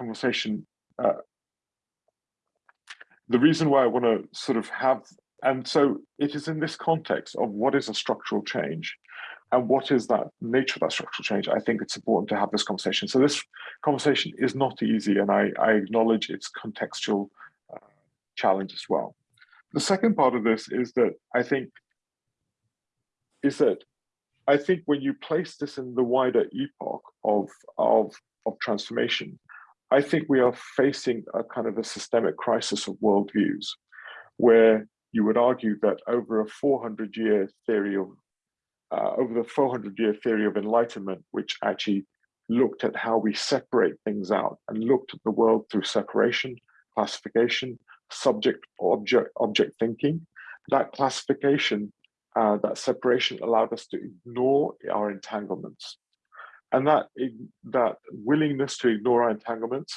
conversation, uh, the reason why I want to sort of have, and so it is in this context of what is a structural change and what is that nature of that structural change, I think it's important to have this conversation. So this conversation is not easy and I, I acknowledge its contextual uh, challenge as well. The second part of this is that I think is that I think when you place this in the wider epoch of, of, of transformation, I think we are facing a kind of a systemic crisis of worldviews, where you would argue that over a 400 year theory of, uh, over the 400 year theory of enlightenment, which actually looked at how we separate things out and looked at the world through separation, classification, subject object object thinking, that classification uh, that separation allowed us to ignore our entanglements. And that, that willingness to ignore our entanglements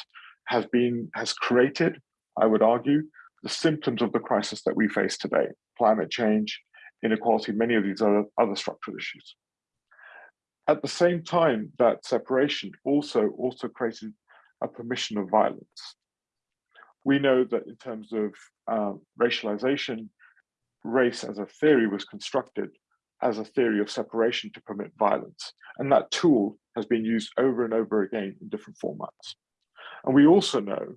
has been, has created, I would argue, the symptoms of the crisis that we face today, climate change, inequality, many of these other, other structural issues. At the same time, that separation also, also created a permission of violence. We know that in terms of uh, racialization, race as a theory was constructed as a theory of separation to permit violence. And that tool has been used over and over again in different formats. And we also know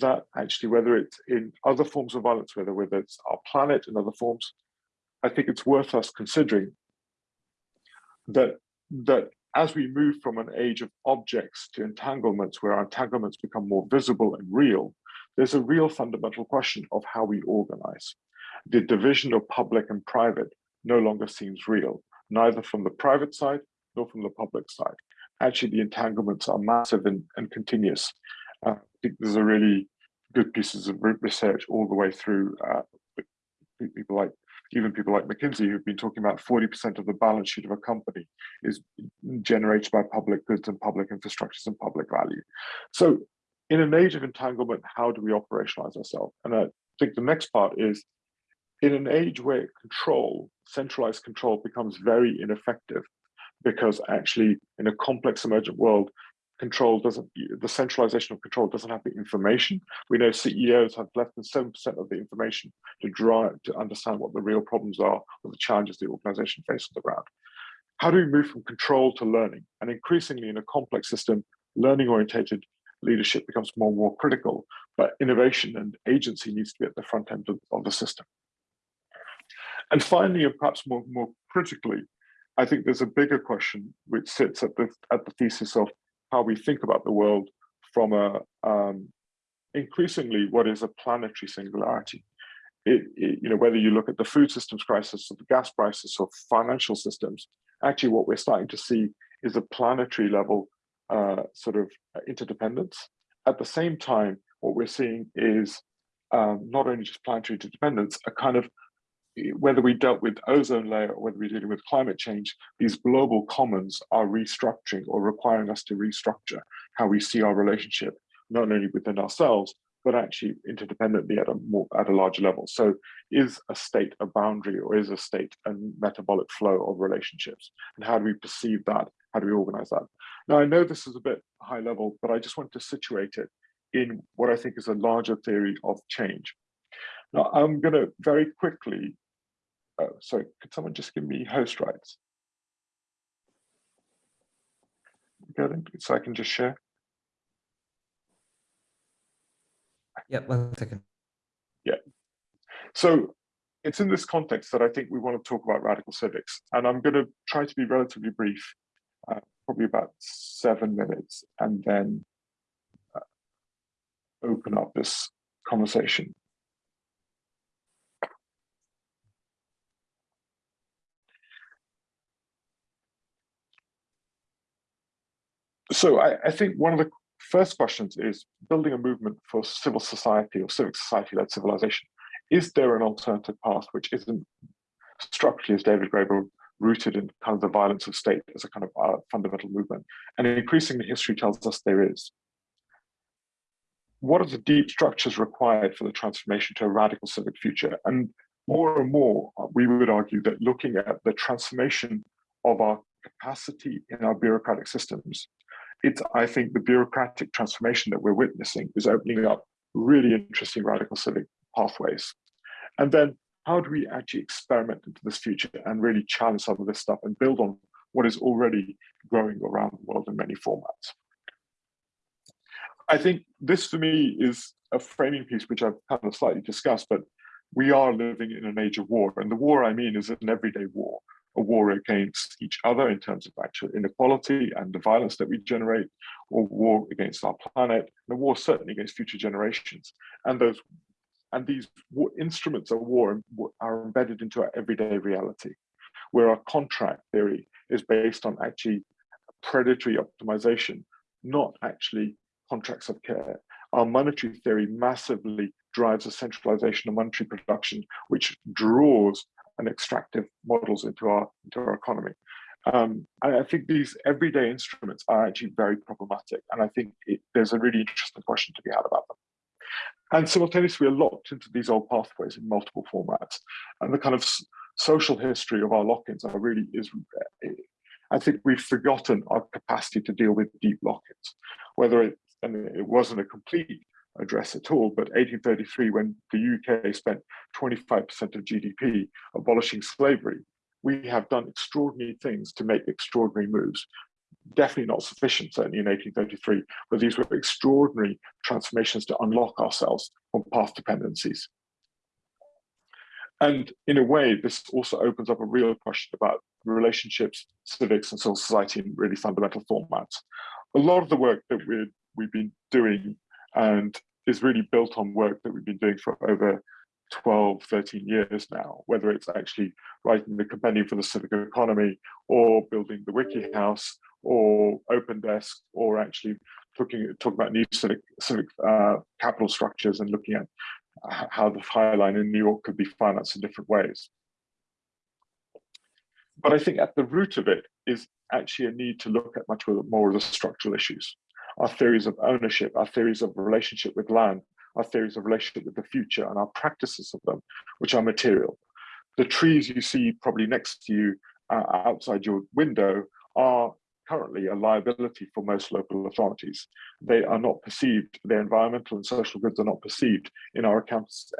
that actually, whether it's in other forms of violence, whether, whether it's our planet and other forms, I think it's worth us considering that, that as we move from an age of objects to entanglements, where our entanglements become more visible and real, there's a real fundamental question of how we organize the division of public and private no longer seems real, neither from the private side from the public side. Actually, the entanglements are massive and, and continuous. Uh, I think there's a really good pieces of research all the way through uh, people like even people like McKinsey who've been talking about 40% of the balance sheet of a company is generated by public goods and public infrastructures and public value. So in an age of entanglement, how do we operationalize ourselves? And I think the next part is in an age where control, centralized control becomes very ineffective because actually in a complex emergent world, control doesn't, the centralization of control doesn't have the information. We know CEOs have less than 7% of the information to drive, to understand what the real problems are or the challenges the organization faces on the ground. How do we move from control to learning? And increasingly in a complex system, learning orientated leadership becomes more and more critical, but innovation and agency needs to be at the front end of, of the system. And finally, and perhaps more, more critically, I think there's a bigger question which sits at the, at the thesis of how we think about the world from a um, increasingly what is a planetary singularity. It, it, you know, whether you look at the food systems crisis or the gas crisis or financial systems, actually what we're starting to see is a planetary level uh, sort of interdependence. At the same time, what we're seeing is um, not only just planetary interdependence, a kind of whether we dealt with ozone layer or whether we're dealing with climate change, these global commons are restructuring or requiring us to restructure how we see our relationship, not only within ourselves, but actually interdependently at a more at a larger level. So is a state a boundary or is a state a metabolic flow of relationships? And how do we perceive that? How do we organize that? Now I know this is a bit high level, but I just want to situate it in what I think is a larger theory of change. Now I'm going to very quickly Oh, sorry, could someone just give me host rights? so I can just share. Yeah, one second. Yeah. So it's in this context that I think we want to talk about radical civics. And I'm going to try to be relatively brief, uh, probably about seven minutes, and then uh, open up this conversation. So I, I, think one of the first questions is building a movement for civil society or civic society-led civilization. Is there an alternative path which isn't structurally, as David Graeber, rooted in kind of the violence of state as a kind of uh, fundamental movement? And increasingly, history tells us there is. What are the deep structures required for the transformation to a radical civic future? And more and more, we would argue that looking at the transformation of our capacity in our bureaucratic systems it's, I think the bureaucratic transformation that we're witnessing is opening up really interesting radical civic pathways. And then how do we actually experiment into this future and really challenge some of this stuff and build on what is already growing around the world in many formats? I think this for me is a framing piece which I've kind of slightly discussed, but we are living in an age of war. And the war I mean is an everyday war, a war against each other in terms of actual inequality and the violence that we generate, or war against our planet, and a war certainly against future generations. And those and these instruments of war are embedded into our everyday reality, where our contract theory is based on actually predatory optimization, not actually contracts of care. Our monetary theory massively drives a centralization of monetary production, which draws an extractive models into our into our economy. Um, I think these everyday instruments are actually very problematic, and I think it, there's a really interesting question to be had about them. And simultaneously, we're locked into these old pathways in multiple formats, and the kind of social history of our lock-ins are really is. I think we've forgotten our capacity to deal with deep lock-ins, whether it and it wasn't a complete address at all, but 1833, when the UK spent 25% of GDP abolishing slavery, we have done extraordinary things to make extraordinary moves. Definitely not sufficient, certainly in 1833, but these were extraordinary transformations to unlock ourselves from path dependencies. And in a way, this also opens up a real question about relationships, civics, and civil society in really fundamental formats. A lot of the work that we we've been doing and is really built on work that we've been doing for over 12, 13 years now, whether it's actually writing the compendium for the civic economy or building the WikiHouse or Opendesk or actually at talking about new civic, civic uh, capital structures and looking at how the High Line in New York could be financed in different ways. But I think at the root of it is actually a need to look at much more of the structural issues our theories of ownership, our theories of relationship with land, our theories of relationship with the future, and our practices of them, which are material. The trees you see probably next to you uh, outside your window are currently a liability for most local authorities. They are not perceived, their environmental and social goods are not perceived in our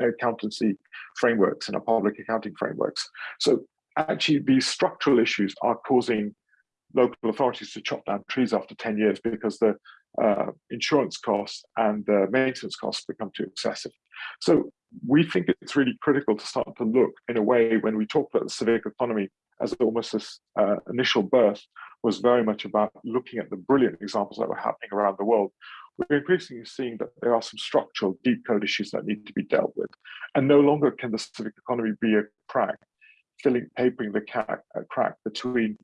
accountancy frameworks, in our public accounting frameworks. So actually these structural issues are causing local authorities to chop down trees after 10 years because the uh, insurance costs and the maintenance costs become too excessive. So we think it's really critical to start to look in a way when we talk about the civic economy as almost this uh, initial birth was very much about looking at the brilliant examples that were happening around the world. We're increasingly seeing that there are some structural deep code issues that need to be dealt with. And no longer can the civic economy be a crack, filling, papering the crack between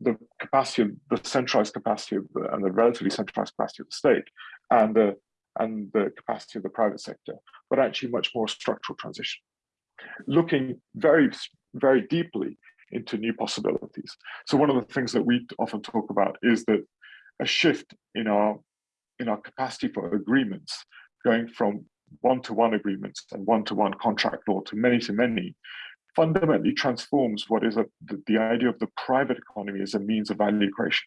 the capacity, of the centralized capacity of the, and the relatively centralized capacity of the state and the, and the capacity of the private sector, but actually much more structural transition. Looking very, very deeply into new possibilities. So one of the things that we often talk about is that a shift in our in our capacity for agreements, going from one-to-one -one agreements and one-to-one -one contract law to many-to-many, fundamentally transforms what is a, the, the idea of the private economy as a means of value creation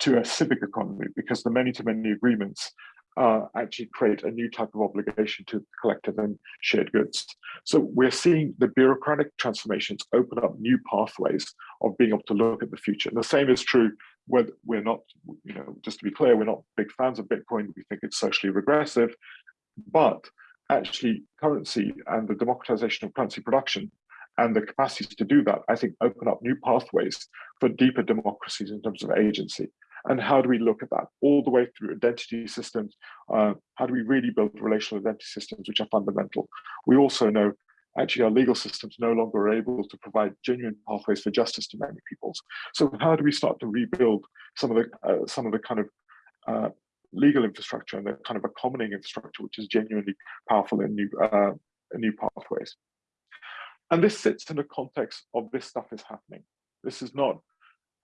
to a civic economy because the many-to-many agreements uh, actually create a new type of obligation to collective and shared goods. So we're seeing the bureaucratic transformations open up new pathways of being able to look at the future. And the same is true whether we're not, you know, just to be clear, we're not big fans of Bitcoin. We think it's socially regressive, but actually currency and the democratization of currency production and the capacities to do that, I think, open up new pathways for deeper democracies in terms of agency. And how do we look at that all the way through identity systems? Uh, how do we really build relational identity systems, which are fundamental? We also know actually our legal systems no longer are able to provide genuine pathways for justice to many peoples. So how do we start to rebuild some of the uh, some of the kind of uh, legal infrastructure and the kind of a commoning infrastructure, which is genuinely powerful in new uh, new pathways? And this sits in the context of this stuff is happening. This is not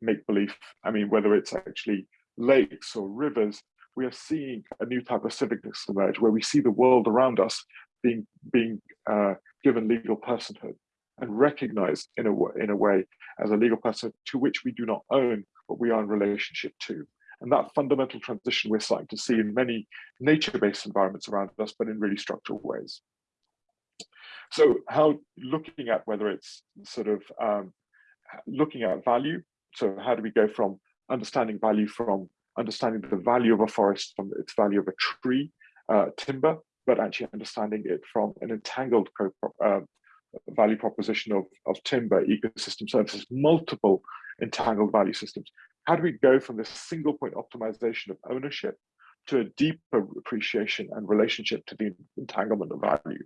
make believe. I mean, whether it's actually lakes or rivers, we are seeing a new type of civicness emerge where we see the world around us being being uh, given legal personhood and recognized in a, in a way as a legal person to which we do not own, but we are in relationship to. And that fundamental transition we're starting to see in many nature-based environments around us, but in really structural ways. So how looking at whether it's sort of um, looking at value, so how do we go from understanding value from understanding the value of a forest from its value of a tree, uh, timber, but actually understanding it from an entangled uh, value proposition of, of timber, ecosystem services, multiple entangled value systems. How do we go from this single point optimization of ownership to a deeper appreciation and relationship to the entanglement of value?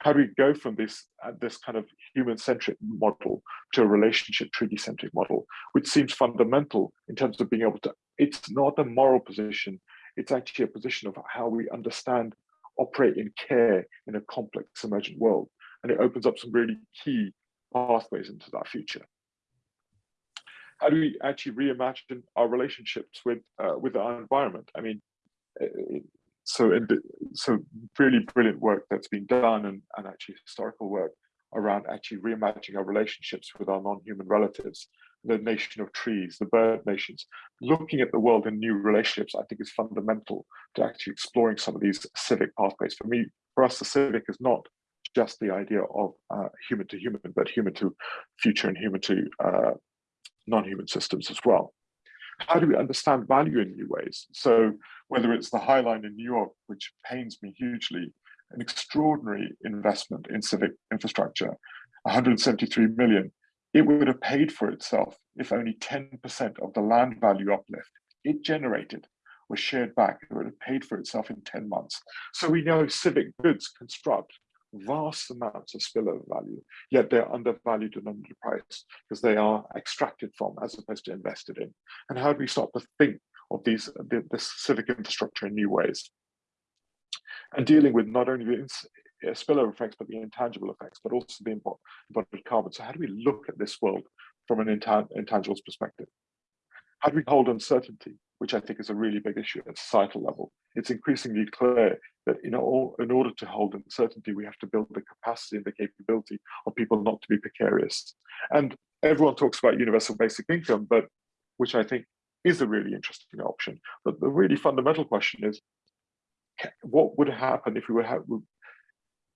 How do we go from this uh, this kind of human-centric model to a relationship treaty-centric model, which seems fundamental in terms of being able to, it's not a moral position, it's actually a position of how we understand, operate in care in a complex emergent world. And it opens up some really key pathways into that future how do we actually reimagine our relationships with uh, with our environment? I mean, uh, so so really brilliant work that's been done and, and actually historical work around actually reimagining our relationships with our non-human relatives, the nation of trees, the bird nations. Looking at the world in new relationships, I think is fundamental to actually exploring some of these civic pathways. For me, for us, the civic is not just the idea of uh, human to human, but human to future and human to uh, non-human systems as well. How do we understand value in new ways? So whether it's the High Line in New York, which pains me hugely, an extraordinary investment in civic infrastructure, 173 million, it would have paid for itself if only 10% of the land value uplift it generated was shared back. It would have paid for itself in 10 months. So we know civic goods construct vast amounts of spillover value, yet they're undervalued and underpriced because they are extracted from as opposed to invested in. And how do we start to think of these the, this civic infrastructure in new ways? And dealing with not only the uh, spillover effects, but the intangible effects, but also the embodied carbon. So how do we look at this world from an intangibles perspective? How do we hold uncertainty, which I think is a really big issue at societal level? It's increasingly clear that in, all, in order to hold uncertainty, we have to build the capacity and the capability of people not to be precarious. And everyone talks about universal basic income, but which I think is a really interesting option. But the really fundamental question is, what would happen if we were, have,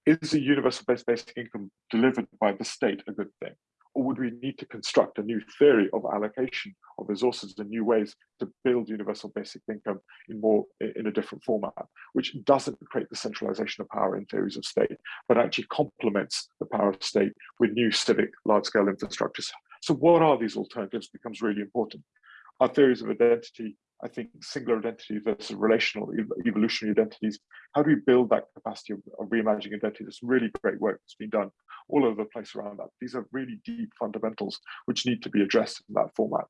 is a universal basic income delivered by the state a good thing? Or would we need to construct a new theory of allocation of resources and new ways to build universal basic income in more in a different format, which doesn't create the centralization of power in theories of state, but actually complements the power of state with new civic large-scale infrastructures. So what are these alternatives becomes really important. Our theories of identity I think singular identity versus relational evolutionary identities. How do we build that capacity of, of reimagining identity? There's really great work that's been done all over the place around that. These are really deep fundamentals which need to be addressed in that format.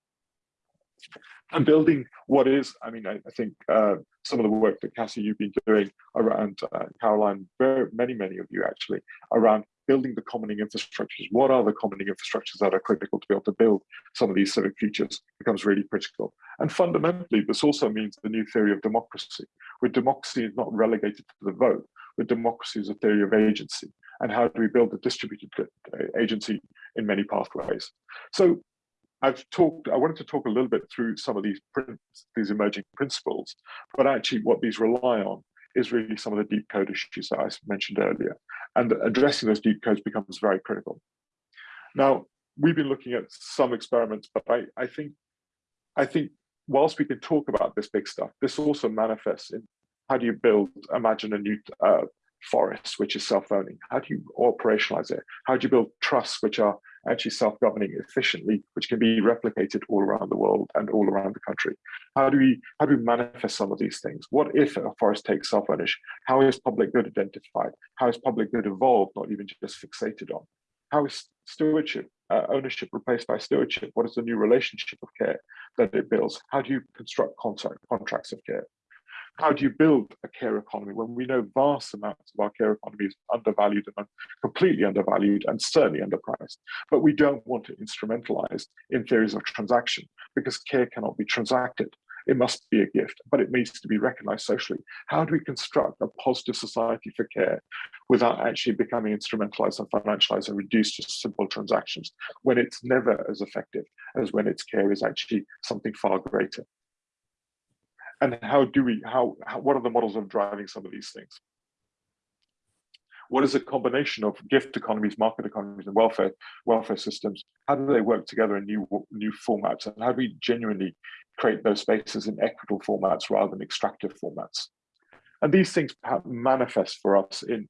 And building what is, I mean, I, I think uh, some of the work that Cassie, you've been doing around uh, Caroline, very, many, many of you actually, around building the commoning infrastructures. What are the commoning infrastructures that are critical to be able to build some of these civic futures becomes really critical. And fundamentally, this also means the new theory of democracy, where democracy is not relegated to the vote, but democracy is a theory of agency. And how do we build a distributed uh, agency in many pathways? So I've talked, I wanted to talk a little bit through some of these these emerging principles, but actually what these rely on is really some of the deep code issues that I mentioned earlier. And addressing those deep codes becomes very critical. Now, we've been looking at some experiments, but I, I think I think whilst we can talk about this big stuff, this also manifests in how do you build, imagine a new uh, forest, which is self-owning? How do you operationalize it? How do you build trusts, which are actually self-governing efficiently, which can be replicated all around the world and all around the country? How do we how do we manifest some of these things? What if a forest takes self-ownership? How is public good identified? How is public good evolved, not even just fixated on? How is stewardship, uh, ownership replaced by stewardship? What is the new relationship of care that it builds? How do you construct contract, contracts of care? How do you build a care economy when we know vast amounts of our care economy is undervalued and completely undervalued and certainly underpriced? But we don't want to instrumentalize in theories of transaction because care cannot be transacted. It must be a gift, but it needs to be recognized socially. How do we construct a positive society for care without actually becoming instrumentalized and financialized and reduced to simple transactions when it's never as effective as when its care is actually something far greater? And how do we, how, how what are the models of driving some of these things? What is a combination of gift economies, market economies, and welfare welfare systems? How do they work together in new new formats? And how do we genuinely create those spaces in equitable formats rather than extractive formats? And these things manifest for us in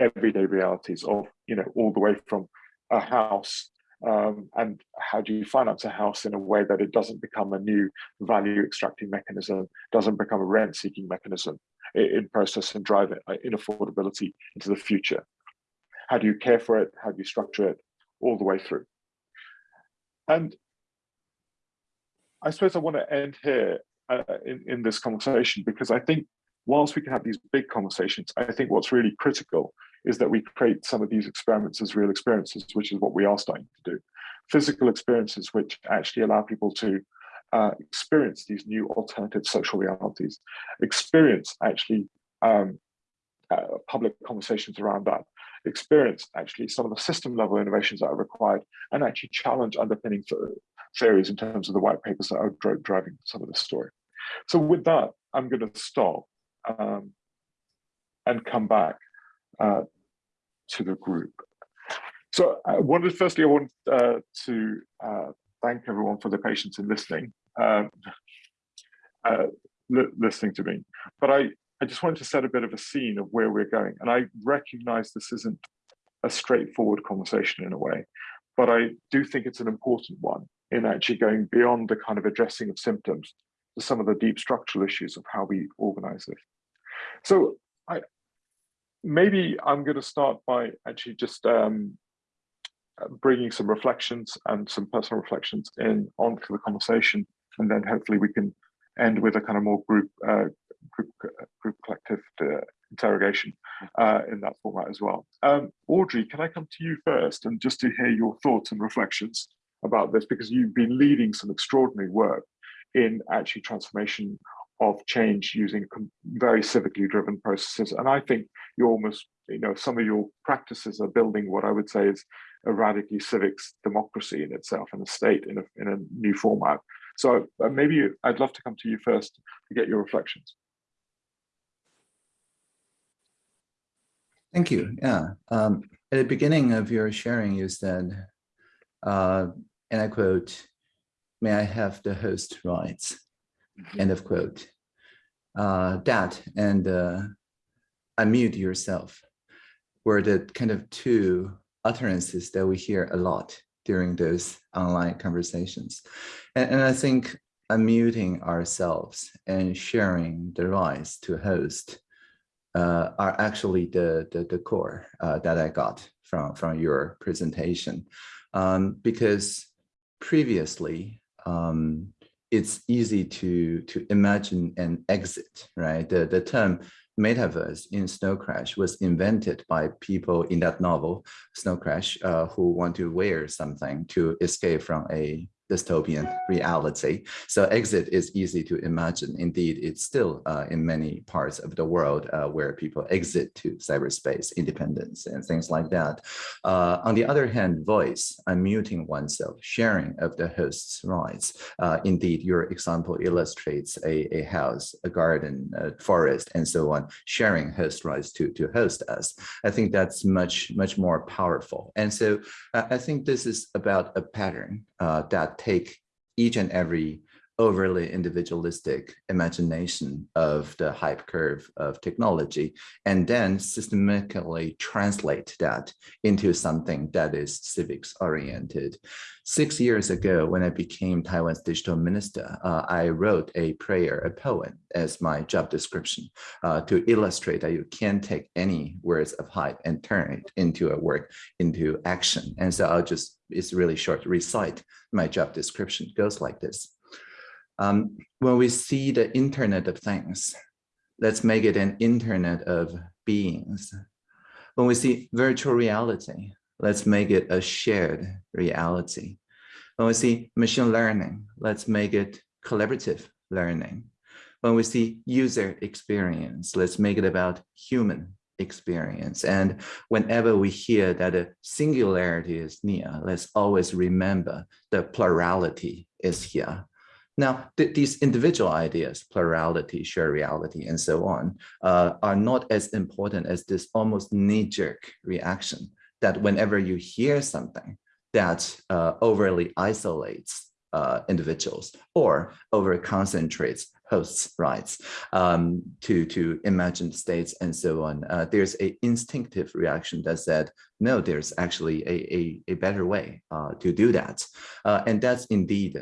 everyday realities of, you know, all the way from a house um, and how do you finance a house in a way that it doesn't become a new value extracting mechanism, doesn't become a rent seeking mechanism in process and drive it in affordability into the future. How do you care for it? How do you structure it all the way through? And I suppose I want to end here uh, in, in this conversation because I think whilst we can have these big conversations, I think what's really critical is that we create some of these experiments as real experiences, which is what we are starting to do. Physical experiences which actually allow people to uh, experience these new alternative social realities, experience actually um, uh, public conversations around that, experience actually some of the system level innovations that are required, and actually challenge underpinning theories in terms of the white papers that are driving some of the story. So with that, I'm going to stop um, and come back uh, to the group. So I wanted, firstly, I want uh, to uh, thank everyone for the patience in listening, um, uh, li listening to me. But I, I just wanted to set a bit of a scene of where we're going. And I recognize this isn't a straightforward conversation in a way, but I do think it's an important one in actually going beyond the kind of addressing of symptoms to some of the deep structural issues of how we organize this. So maybe I'm going to start by actually just um, bringing some reflections and some personal reflections in onto the conversation, and then hopefully we can end with a kind of more group uh, group group collective uh, interrogation uh, in that format as well. Um, Audrey, can I come to you first and just to hear your thoughts and reflections about this because you've been leading some extraordinary work in actually transformation of change using very civically driven processes. And I think you almost, you know, some of your practices are building what I would say is a radically civics democracy in itself and a state in a, in a new format. So uh, maybe I'd love to come to you first to get your reflections. Thank you. Yeah. Um, at the beginning of your sharing, you said, uh, and I quote, may I have the host rights? Mm-hmm. End of quote. Uh, that and uh, unmute yourself were the kind of two utterances that we hear a lot during those online conversations. And, and I think unmuting ourselves and sharing the rights to host uh, are actually the, the, the core uh, that I got from, from your presentation. Um, because previously, um, it's easy to to imagine an exit, right? The the term metaverse in Snow Crash was invented by people in that novel, Snow Crash, uh, who want to wear something to escape from a dystopian reality. So exit is easy to imagine. Indeed, it's still uh, in many parts of the world uh, where people exit to cyberspace independence and things like that. Uh, on the other hand, voice, unmuting oneself, sharing of the host's rights. Uh, indeed, your example illustrates a, a house, a garden, a forest, and so on, sharing host rights to, to host us. I think that's much, much more powerful. And so uh, I think this is about a pattern uh, take each and every overly individualistic imagination of the hype curve of technology and then systematically translate that into something that is civics oriented. Six years ago, when I became Taiwan's digital minister, uh, I wrote a prayer, a poem as my job description uh, to illustrate that you can take any words of hype and turn it into a work, into action. And so I'll just, it's really short, recite my job description. Goes like this. Um, when we see the Internet of Things, let's make it an Internet of beings. When we see virtual reality, let's make it a shared reality. When we see machine learning, let's make it collaborative learning. When we see user experience, let's make it about human experience. And whenever we hear that a singularity is near, let's always remember the plurality is here Now, th these individual ideas, plurality, shared reality, and so on, uh, are not as important as this almost knee-jerk reaction that whenever you hear something that uh, overly isolates uh, individuals or over concentrates hosts' rights um, to, to imagined states and so on. Uh, there's a instinctive reaction that said, no, there's actually a, a, a better way uh, to do that. Uh, and that's indeed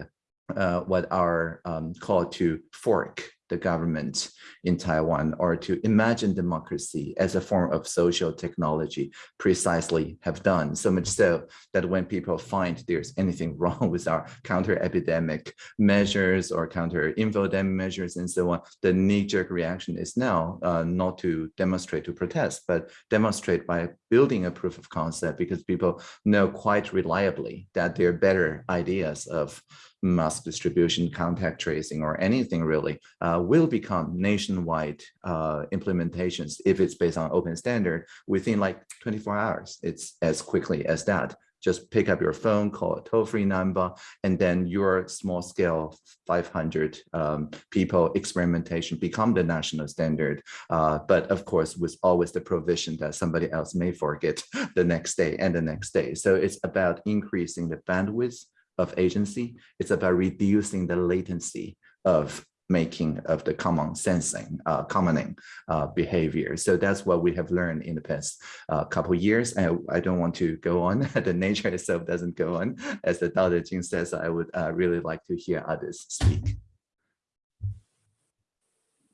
uh, what our um, call to fork the government in Taiwan or to imagine democracy as a form of social technology precisely have done. So much so that when people find there's anything wrong with our counter-epidemic measures or counter-infodemic measures and so on, the knee-jerk reaction is now uh, not to demonstrate to protest, but demonstrate by building a proof of concept because people know quite reliably that there are better ideas of mass distribution, contact tracing, or anything really uh, will become nationwide uh, implementations if it's based on open standard within like 24 hours. It's as quickly as that. Just pick up your phone, call a toll-free number, and then your small scale 500 um, people experimentation become the national standard. Uh, but of course, with always the provision that somebody else may forget the next day and the next day. So it's about increasing the bandwidth of agency. It's about reducing the latency of making of the common sensing, uh, commoning uh, behavior. So that's what we have learned in the past uh, couple years. And I don't want to go on. the nature itself doesn't go on. As the Dao De Jing says, I would uh, really like to hear others speak.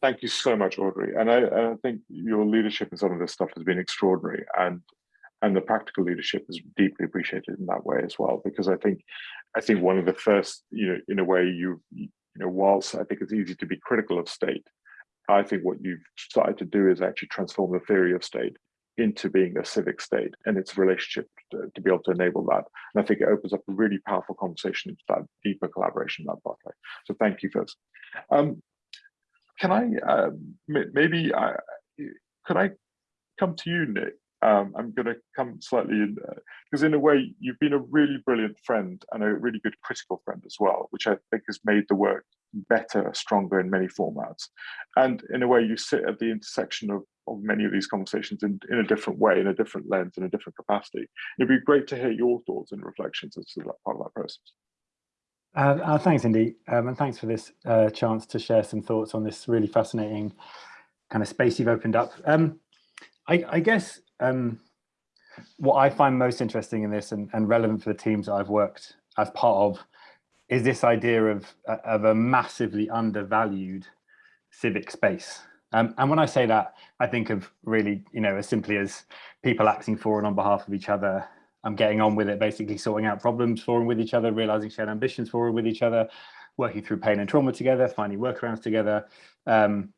Thank you so much, Audrey. And I, I think your leadership in some of this stuff has been extraordinary. And and the practical leadership is deeply appreciated in that way as well because i think i think one of the first you know in a way you you know whilst i think it's easy to be critical of state i think what you've started to do is actually transform the theory of state into being a civic state and its relationship to, to be able to enable that. And i think it opens up a really powerful conversation into that deeper collaboration that pathway so thank you first. Um, can i uh, maybe I, could i come to you nick um, I'm going to come slightly in because in a way you've been a really brilliant friend and a really good critical friend as well, which I think has made the work better, stronger in many formats. And in a way you sit at the intersection of, of many of these conversations in, in a different way, in a different lens, in a different capacity. It'd be great to hear your thoughts and reflections as to that part of that process. Uh, uh, thanks, Indy, um, and thanks for this uh, chance to share some thoughts on this really fascinating kind of space you've opened up. Um, I, I, guess um, what I find most interesting in this and, and relevant for the teams I've worked as part of is this idea of, of a massively undervalued civic space. Um, and when I say that, I think of really, you know, as simply as people acting for and on behalf of each other. I'm getting on with it, basically sorting out problems for and with each other, realizing shared ambitions for and with each other, working through pain and trauma together, finding workarounds together. Um,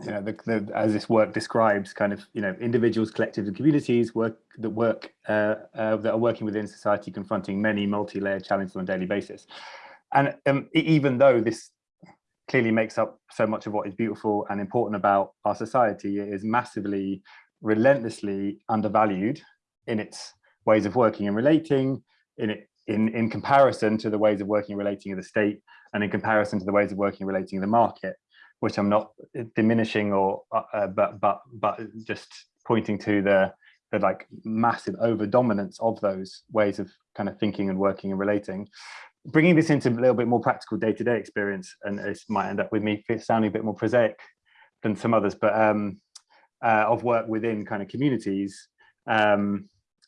you know, the, the, as this work describes, kind of, you know, individuals, collectives, and communities work that work uh, uh, that are working within society, confronting many multi-layered challenges on a daily basis. And um, even though this clearly makes up so much of what is beautiful and important about our society, it is massively, relentlessly undervalued in its ways of working and relating, in it in in comparison to the ways of working and relating in the state, and in comparison to the ways of working and relating in the market which I'm not diminishing or uh, uh, but but but just pointing to the the like massive over dominance of those ways of kind of thinking and working and relating. Bringing this into a little bit more practical day-to-day -day experience and it might end up with me sounding a bit more prosaic than some others but um uh, of work within kind of communities um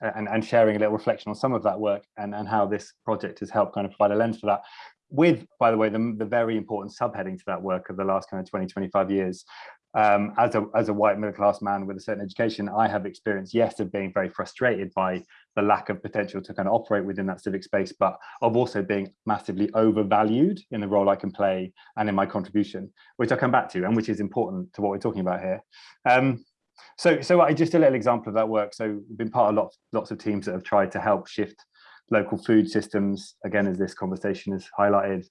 and, and sharing a little reflection on some of that work and, and how this project has helped kind of provide a lens for that with, by the way, the, the very important subheading to that work of the last kind of 20, 25 years. Um, as, a, as a white middle class man with a certain education, I have experienced, yes, of being very frustrated by the lack of potential to kind of operate within that civic space, but of also being massively overvalued in the role I can play and in my contribution, which I'll come back to and which is important to what we're talking about here. Um, so, so I just a little example of that work. So we've been part of lots, lots of teams that have tried to help shift local food systems, again, as this conversation has highlighted,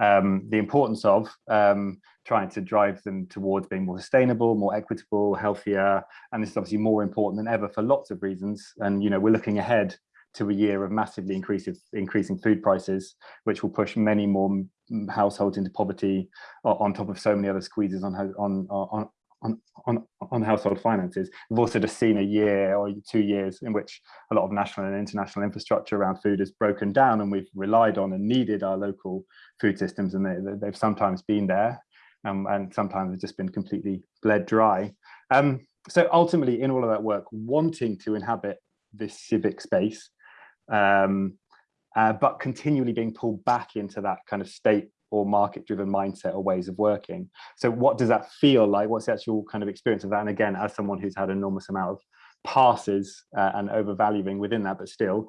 um, the importance of um, trying to drive them towards being more sustainable, more equitable, healthier. And this is obviously more important than ever for lots of reasons. And, you know, we're looking ahead to a year of massively increasing, increasing food prices, which will push many more households into poverty on top of so many other squeezes on on on on on, on household finances. We've also just seen a year or two years in which a lot of national and international infrastructure around food has broken down, and we've relied on and needed our local food systems, and they, they've sometimes been there, um, and sometimes have just been completely bled dry. Um, so ultimately, in all of that work, wanting to inhabit this civic space, um, uh, but continually being pulled back into that kind of state or market-driven mindset or ways of working. So what does that feel like? What's the actual kind of experience of that? And again, as someone who's had an enormous amount of passes uh, and overvaluing within that, but still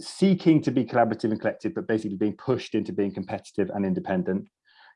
seeking to be collaborative and collective, but basically being pushed into being competitive and independent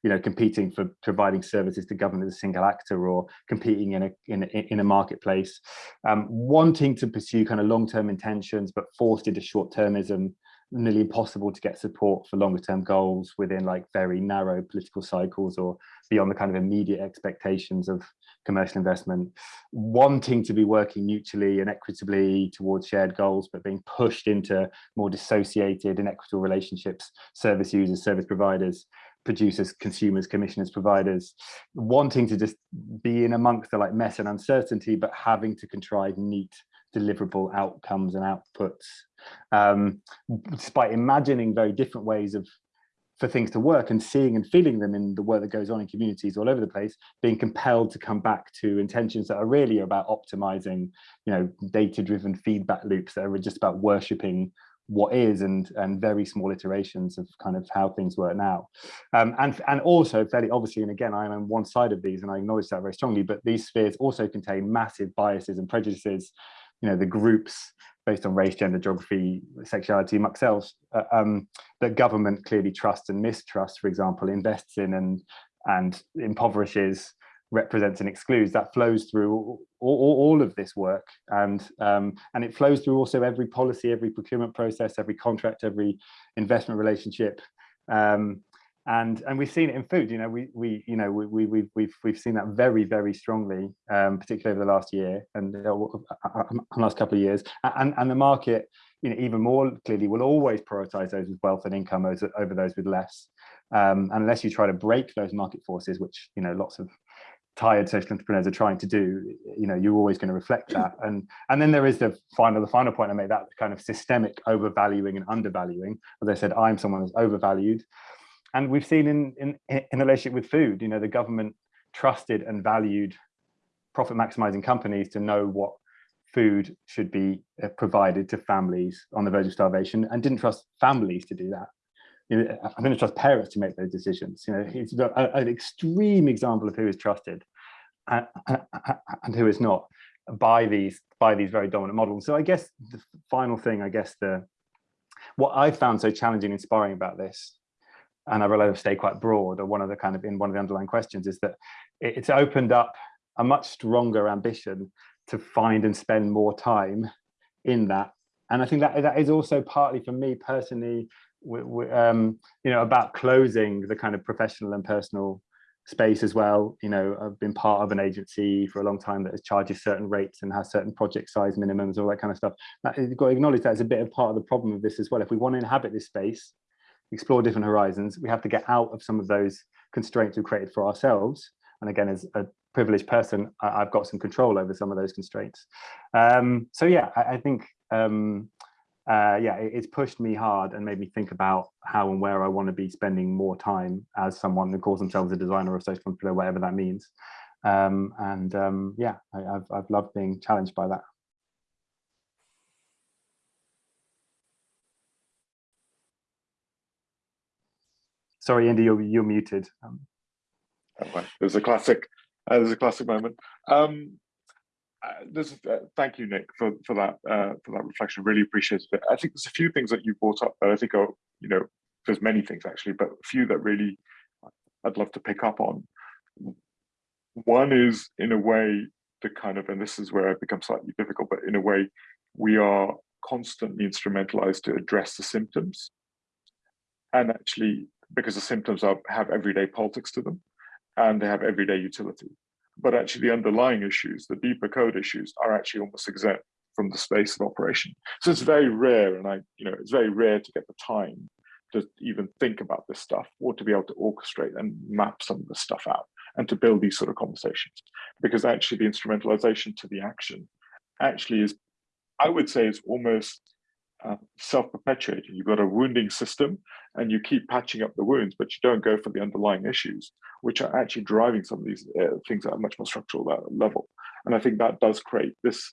you know, competing for providing services to government as a single actor or competing in a in a, in a marketplace, um, wanting to pursue kind of long-term intentions, but forced into short-termism, nearly impossible to get support for longer-term goals within like very narrow political cycles or beyond the kind of immediate expectations of commercial investment, wanting to be working mutually and equitably towards shared goals, but being pushed into more dissociated, inequitable relationships, service users, service providers, producers, consumers, commissioners, providers, wanting to just be in amongst the like mess and uncertainty, but having to contrive neat deliverable outcomes and outputs, um, despite imagining very different ways of for things to work and seeing and feeling them in the work that goes on in communities all over the place, being compelled to come back to intentions that are really about optimizing, you know, data-driven feedback loops that are just about worshipping what is and and very small iterations of kind of how things work now. Um, and and also fairly obviously and again i'm on one side of these and i acknowledge that very strongly but these spheres also contain massive biases and prejudices you know the groups based on race gender geography sexuality much else uh, um, that government clearly trusts and mistrusts for example invests in and and impoverishes represents and excludes that flows through all, all, all of this work. And um, and it flows through also every policy every procurement process every contract every investment relationship um, and and we've seen it in food you know we we you know we, we we've we've we've seen that very very strongly um, particularly over the last year and uh, last couple of years. And and the market you know even more clearly will always prioritize those with wealth and income over, over those with less. Um, unless you try to break those market forces which you know lots of tired social entrepreneurs are trying to do you know you're always going to reflect that. And and then there is the final the final point i made that kind of systemic overvaluing and undervaluing. As i said i'm someone who's overvalued and we've seen in in in relationship with food you know the government trusted and valued profit maximizing companies to know what food should be uh, provided to families on the verge of starvation and didn't trust families to do that you know, I'm going to trust parents to make those decisions. You know, it's an extreme example of who is trusted and, and who is not by these by these very dominant models. So I guess the final thing, I guess the what I found so challenging, and inspiring about this, and I realize I've quite broad, or one of the kind of in one of the underlying questions is that it's opened up a much stronger ambition to find and spend more time in that. And I think that that is also partly for me personally um, you know, about closing the kind of professional and personal space as well. You know, I've been part of an agency for a long time that charges certain rates and has certain project size minimums, all that kind of stuff. That, you've got to acknowledge that as a bit of part of the problem of this as well. If we want to inhabit this space, explore different horizons, we have to get out of some of those constraints we've created for ourselves. And again, as a privileged person, I, have got some control over some of those constraints. Um, so yeah, I, I think um, uh, yeah, it, it's pushed me hard and made me think about how and where I want to be spending more time as someone who calls themselves a designer or a social entrepreneur, whatever that means. Um, and um, yeah, I, have I've loved being challenged by that. Sorry, Andy, you're, you're muted. Um, was a classic, uh, there's a classic moment. Um, uh, there's uh, thank you nick for for that uh, for that reflection really appreciate it i think there's a few things that you brought up that i think are you know there's many things actually but a few that really i'd love to pick up on one is in a way the kind of and this is where it becomes slightly difficult but in a way we are constantly instrumentalized to address the symptoms and actually because the symptoms are have everyday politics to them and they have everyday utility but actually the underlying issues, the deeper code issues, are actually almost exempt from the space of operation. So it's very rare, and I, you know, it's very rare to get the time to even think about this stuff or to be able to orchestrate and map some of this stuff out and to build these sort of conversations because actually the instrumentalization to the action actually is i would say is almost uh, self-perpetuating you've got a wounding system and you keep patching up the wounds but you don't go for the underlying issues which are actually driving some of these uh, things at a much more structural level and i think that does create this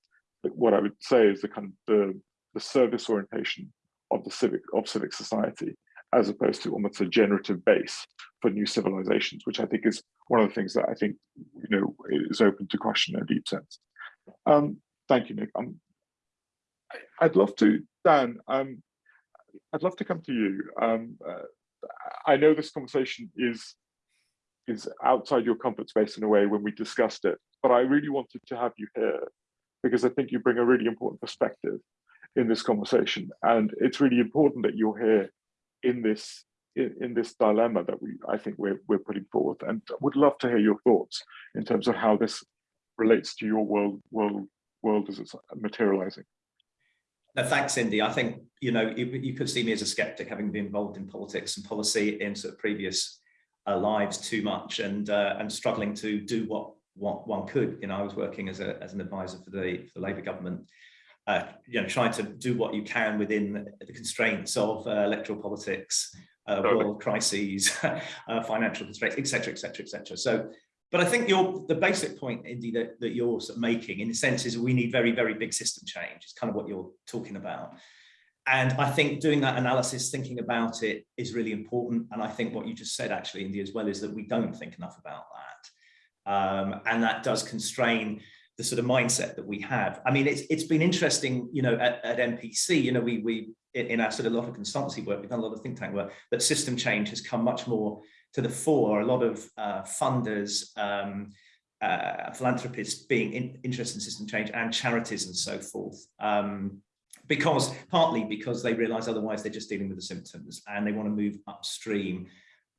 what i would say is the kind of the the service orientation of the civic of civic society as opposed to almost a generative base for new civilizations, which I think is one of the things that I think you know is open to question in a deep sense. Um, thank you, Nick. Um, I'd love to, Dan. Um, I'd love to come to you. Um, uh, I know this conversation is is outside your comfort space in a way when we discussed it, but I really wanted to have you here because I think you bring a really important perspective in this conversation, and it's really important that you're here in this in, in, this dilemma that we I think we're we're putting forth, and would love to hear your thoughts in terms of how this relates to your world world world as it's materializing. No, thanks, Indy. I think you know you, you, could see me as a skeptic, having been involved in politics and policy in sort of previous uh, lives too much, and uh, and struggling to do what what one could. You know, I was working as a as an advisor for the for the Labour government uh, you know, trying to do what you can within the constraints of uh, electoral politics, uh, world crises, uh, financial constraints, etc., etc., etc. So, but I think your the basic point, Indy, that, that you're sort of making, in a sense, is we need very, very big system change. It's kind of what you're talking about. And I think doing that analysis, thinking about it is really important. And I think what you just said, actually, Indy, as well, is that we don't think enough about that. Um, and that does constrain the sort of mindset that we have. I mean, it's it's been interesting, you know, at, at NPC, you know, we we in our sort of lot of consultancy work, we've done a lot of think tank work, but system change has come much more to the fore. A lot of uh, funders, um, uh, philanthropists being in, interested in system change and charities and so forth. Um, because partly because they realize otherwise they're just dealing with the symptoms and they want to move upstream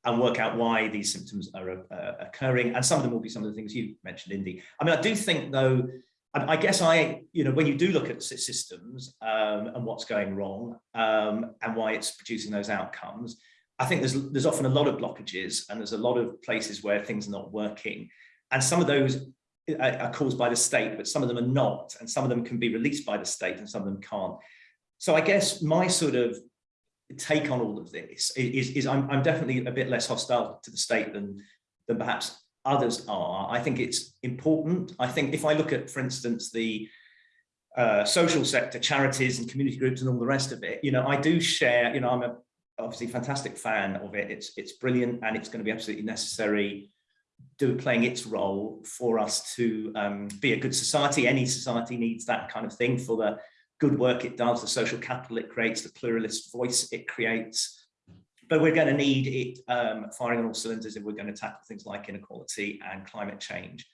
and work out why these symptoms are uh, occurring. And some of them will be some of the things you mentioned, Indy. I mean, I do think though, I, I guess I, you know, when you do look at systems um, and what's going wrong um, and why it's producing those outcomes, I think there's there's often a lot of blockages and there's a lot of places where things are not working. And some of those are caused by the state, but some of them are not. And some of them can be released by the state and some of them can't. So I guess my sort of take on all of this is, is I'm, I'm definitely a bit less hostile to the state than, than perhaps others are. I think it's important. I think if I look at, for instance, the uh, social sector, charities and community groups and all the rest of it, you know, I do share, you know, I'm a obviously fantastic fan of it. It's, it's brilliant and it's going to be absolutely necessary do playing its role for us to um, be a good society. Any society needs that kind of thing for the good work it does, the social capital it creates, the pluralist voice it creates. But we're going to need it um, firing on all cylinders if we're going to tackle things like inequality and climate change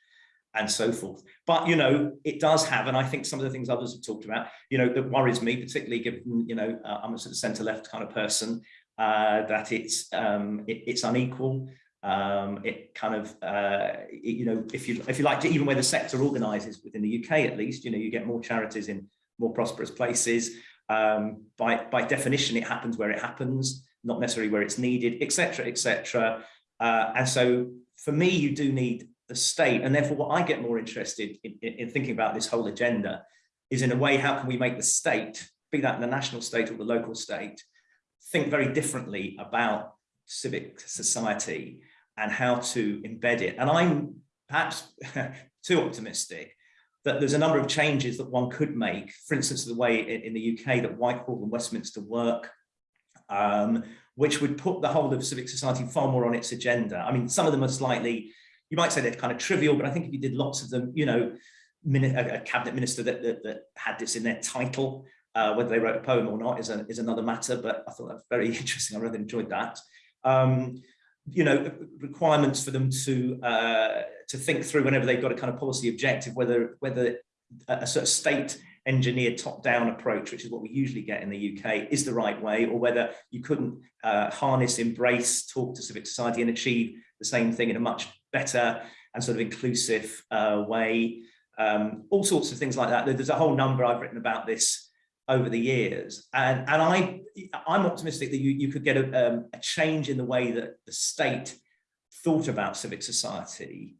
and so forth. But, you know, it does have, and I think some of the things others have talked about, you know, that worries me, particularly given, you know, uh, I'm a sort of centre left kind of person, uh, that it's, um, it, it's unequal. Um, it kind of, uh, it, you know, if you if you like, to, even where the sector organises within the UK, at least, you know, you get more charities in more prosperous places. Um, by, by definition, it happens where it happens, not necessarily where it's needed, etc., etc. Uh, and so for me, you do need the state. And therefore, what I get more interested in, in, in thinking about this whole agenda is in a way, how can we make the state, be that the national state or the local state, think very differently about civic society and how to embed it. And I'm perhaps too optimistic that there's a number of changes that one could make, for instance, the way in, the UK that Whitehall and Westminster work, um, which would put the whole of civic society far more on its agenda. I mean, some of them are slightly, you might say they're kind of trivial, but I think if you did lots of them, you know, a, cabinet minister that, that, that, had this in their title, uh, whether they wrote a poem or not is, a, is another matter, but I thought that was very interesting. I really enjoyed that. Um, you know, requirements for them to uh, to think through whenever they've got a kind of policy objective, whether whether a sort of state engineered top-down approach, which is what we usually get in the UK, is the right way, or whether you couldn't uh, harness, embrace, talk to civic society and achieve the same thing in a much better and sort of inclusive uh, way. Um, all sorts of things like that. There's a whole number I've written about this over the years. And, and I, I'm optimistic that you, you could get a, um, a change in the way that the state thought about civic society.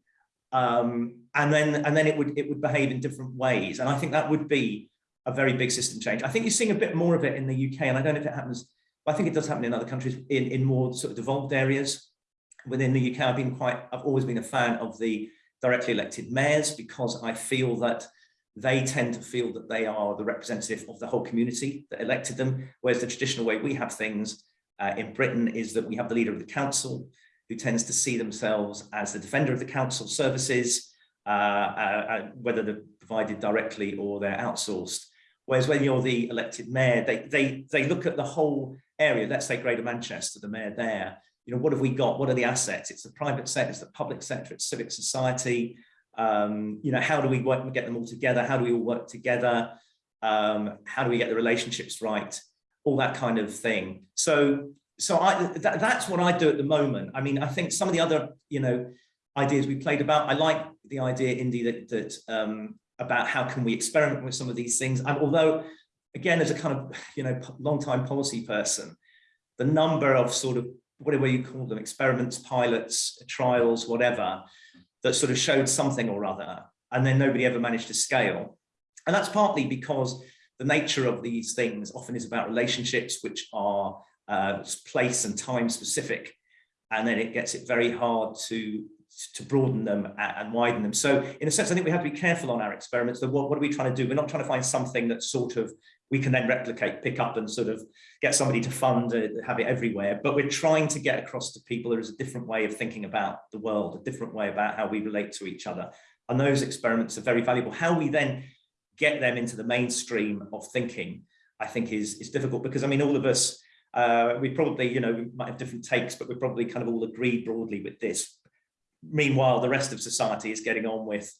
Um, and then and then it would it would behave in different ways. And I think that would be a very big system change. I think you're seeing a bit more of it in the UK, and I don't know if it happens, but I think it does happen in other countries in, in more sort of devolved areas. Within the UK, I've been quite, I've always been a fan of the directly elected mayors because I feel that they tend to feel that they are the representative of the whole community that elected them, whereas the traditional way we have things uh, in Britain is that we have the leader of the council who tends to see themselves as the defender of the council services, uh, uh, uh whether they're provided directly or they're outsourced. Whereas when you're the elected mayor, they, they, they look at the whole area, let's say Greater Manchester, the mayor there, you know, what have we got? What are the assets? It's the private sector, it's the public sector, it's civic society. Um, you know, how do we work, get them all together? How do we all work together? Um, how do we get the relationships right? All that kind of thing. So, so I, that, that's what I do at the moment. I mean, I think some of the other, you know, ideas we played about, I like the idea, Indy, that, that um, about how can we experiment with some of these things. And although, again, as a kind of, you know, long time policy person, the number of sort of whatever you call them, experiments, pilots, trials, whatever, that sort of showed something or other, and then nobody ever managed to scale. And that's partly because the nature of these things often is about relationships which are uh, place and time specific, and then it gets it very hard to to broaden them and widen them. So in a sense, I think we have to be careful on our experiments. That what, what are we trying to do? We're not trying to find something that's sort of we can then replicate, pick up and sort of get somebody to fund it, have it everywhere. But we're trying to get across to people there is a different way of thinking about the world, a different way about how we relate to each other. And those experiments are very valuable. How we then get them into the mainstream of thinking, I think is, is difficult because I mean, all of us, uh, we probably, you know, we might have different takes, but we probably kind of all agreed broadly with this. Meanwhile, the rest of society is getting on with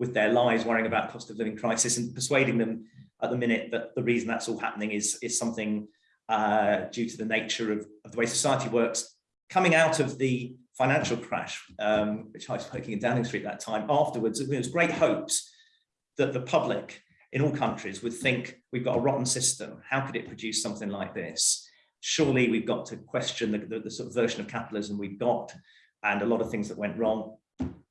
with their lives, worrying about cost of living crisis and persuading them at the minute that the reason that's all happening is, is something uh, due to the nature of, of, the way society works. Coming out of the financial crash, um, which I was working in Downing Street at that time, afterwards, there was great hopes that the public in all countries would think we've got a rotten system. How could it produce something like this? Surely we've got to question the, the, the sort of version of capitalism we've got and a lot of things that went wrong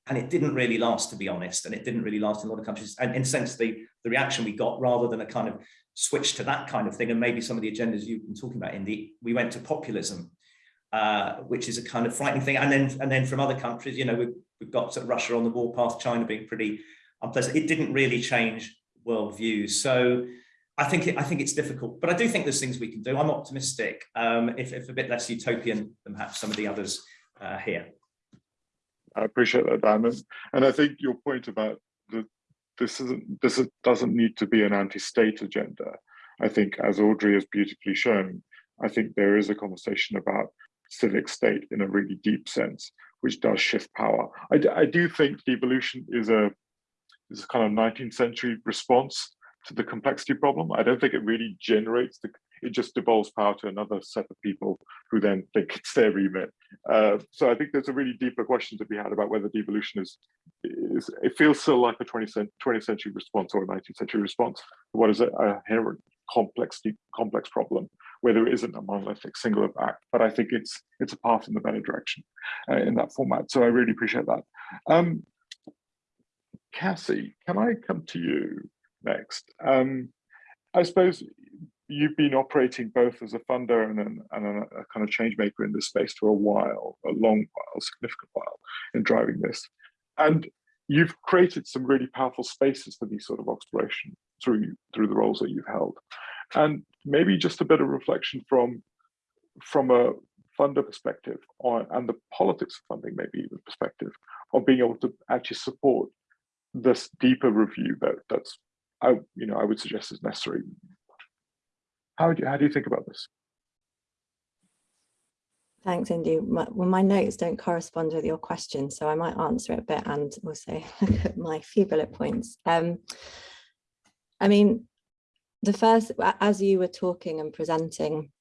and it didn't really last, to be honest, and it didn't really last in a lot of countries. And in a sense, the, the reaction we got, rather than a kind of switch to that kind of thing, and maybe some of the agendas you've been talking about, in the we went to populism, uh, which is a kind of frightening thing. And then, and then from other countries, you know, we've, we've got sort of Russia on the warpath, China being pretty unpleasant. It didn't really change world views. So I think it, I think it's difficult, but I do think there's things we can do. I'm optimistic, um, if, if a bit less utopian than perhaps some of the others uh, here. I appreciate that, Diamond. And I think your point about this isn't this doesn't need to be an anti-state agenda. I think, as Audrey has beautifully shown, I think there is a conversation about civic state in a really deep sense, which does shift power. I, I do think devolution is a is a kind of 19th century response to the complexity problem. I don't think it really generates the it just devolves power to another set of people who then think it's their remit. Uh, so I think there's a really deeper question to be had about whether devolution is, is it feels still like a 20th, 20th century response or a 19th century response. What is it? A inherent complex, complex problem where there isn't a monolithic singular act, but I think it's it's a path in the better direction uh, in that format. So I really appreciate that. Um, Cassie, can I come to you next? Um, I suppose you've been operating both as a funder and, an, and a, a, kind of change maker in this space for a while, a long while, significant while in driving this. And you've created some really powerful spaces for these sort of exploration through, through the roles that you've held. And maybe just a bit of reflection from, from a funder perspective on, and the politics of funding, maybe even perspective of being able to actually support this deeper review that that's I, you know, I would suggest is necessary how do you, how do you think about this? Thanks, Indy. My, well, my notes don't correspond with your question, so I might answer it a bit and also look at my few bullet points. Um, I mean, the first, as you were talking and presenting,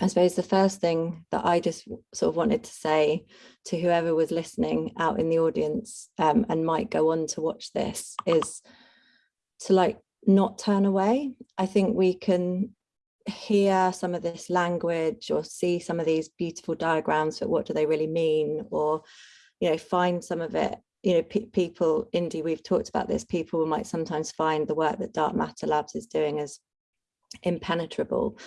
I suppose the first thing that I just sort of wanted to say to whoever was listening out in the audience um, and might go on to watch this is to like not turn away. I think we can hear some of this language or see some of these beautiful diagrams, but what do they really mean? Or, you know, find some of it, you know, pe people, Indy, we've talked about this, people might sometimes find the work that Dark Matter Labs is doing as impenetrable.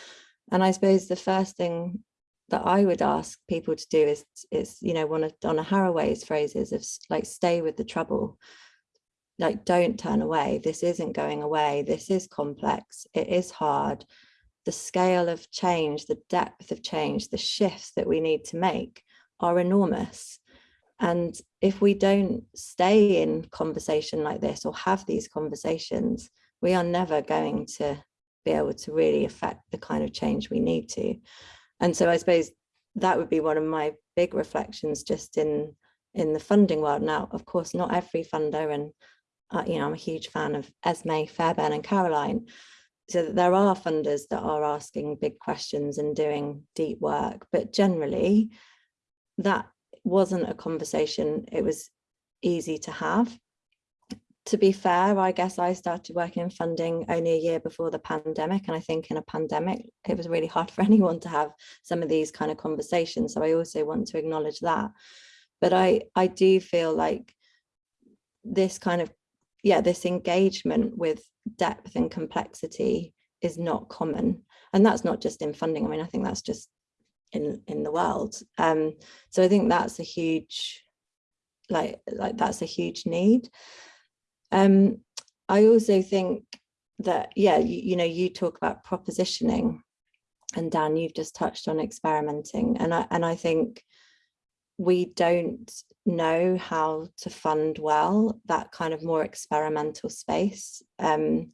And I suppose the first thing that I would ask people to do is, is you know, one of Donna Haraway's phrases of like, stay with the trouble. Like, don't turn away. This isn't going away. This is complex. It is hard. The scale of change, the depth of change, the shifts that we need to make are enormous. And if we don't stay in conversation like this or have these conversations, we are never going to be able to really affect the kind of change we need to. And so I suppose that would be one of my big reflections just in in the funding world. Now, of course, not every funder and uh, you know, I'm a huge fan of Esmée, Fairbairn and Caroline. So there are funders that are asking big questions and doing deep work, but generally that wasn't a conversation it was easy to have to be fair, I guess I started working in funding only a year before the pandemic. And I think in a pandemic, it was really hard for anyone to have some of these kind of conversations. So I also want to acknowledge that. But I, I do feel like this kind of, yeah, this engagement with depth and complexity is not common. And that's not just in funding. I mean, I think that's just in, in the world. Um, so I think that's a huge, like, like that's a huge need. Um, I also think that, yeah, you, you know, you talk about propositioning and Dan, you've just touched on experimenting. And I, and I think we don't know how to fund well that kind of more experimental space. Um,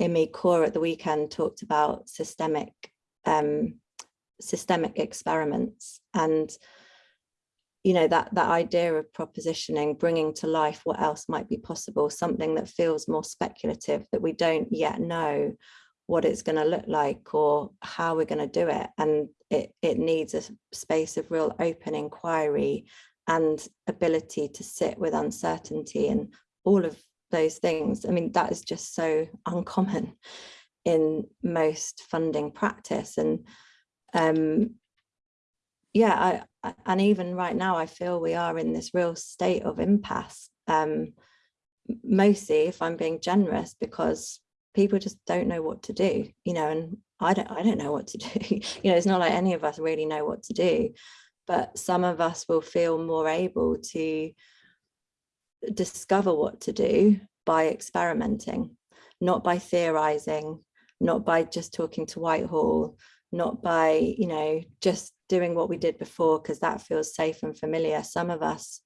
Immy Kaur at the weekend talked about systemic um, systemic experiments and you know, that, that idea of propositioning, bringing to life what else might be possible, something that feels more speculative, that we don't yet know what it's going to look like or how we're going to do it. And it, it needs a space of real open inquiry and ability to sit with uncertainty and all of those things. I mean, that is just so uncommon in most funding practice. And um, yeah, I, and even right now, I feel we are in this real state of impasse. Um, mostly, if I'm being generous, because people just don't know what to do, you know, and I don't, I don't know what to do. you know, it's not like any of us really know what to do, but some of us will feel more able to discover what to do by experimenting, not by theorizing, not by just talking to Whitehall, not by, you know, just doing what we did before because that feels safe and familiar. Some of us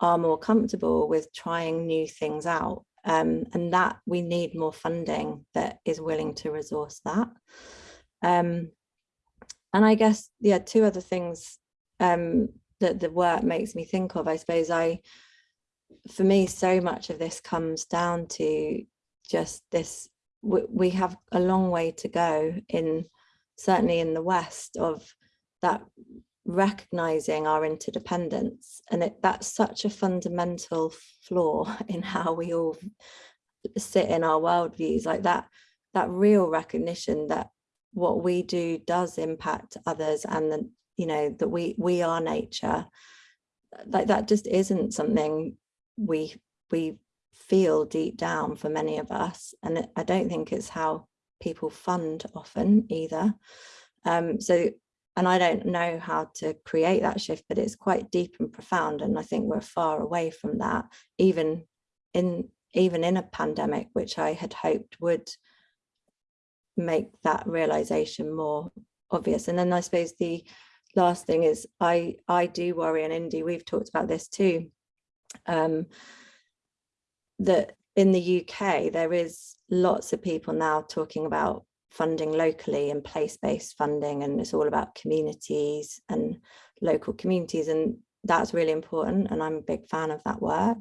are more comfortable with trying new things out um, and that we need more funding that is willing to resource that. Um, and I guess, yeah, two other things um, that the work makes me think of, I suppose I, for me, so much of this comes down to just this, we, we have a long way to go in, certainly in the West of that recognizing our interdependence and it, that's such a fundamental flaw in how we all sit in our worldviews like that that real recognition that what we do does impact others and that you know that we we are nature. Like that just isn't something we we feel deep down for many of us and I don't think it's how people fund often either. Um so and I don't know how to create that shift, but it's quite deep and profound. And I think we're far away from that, even in even in a pandemic, which I had hoped would make that realization more obvious. And then I suppose the last thing is I I do worry, and Indy, we've talked about this too, um, that in the UK, there is lots of people now talking about funding locally and place-based funding and it's all about communities and local communities and that's really important and I'm a big fan of that work.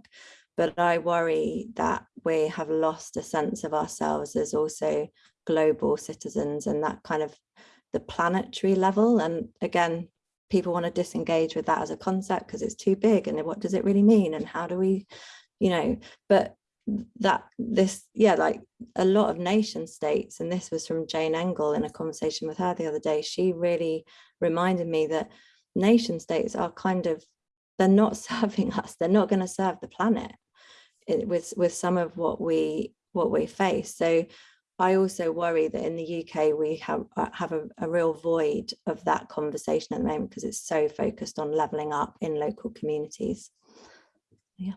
But I worry that we have lost a sense of ourselves as also global citizens and that kind of the planetary level and again people want to disengage with that as a concept because it's too big and what does it really mean and how do we you know? But that this yeah like a lot of nation states, and this was from Jane Engel in a conversation with her the other day, she really reminded me that nation states are kind of, they're not serving us, they're not going to serve the planet with, with some of what we what we face. So I also worry that in the UK we have uh, have a, a real void of that conversation at the moment because it's so focused on levelling up in local communities. Yeah.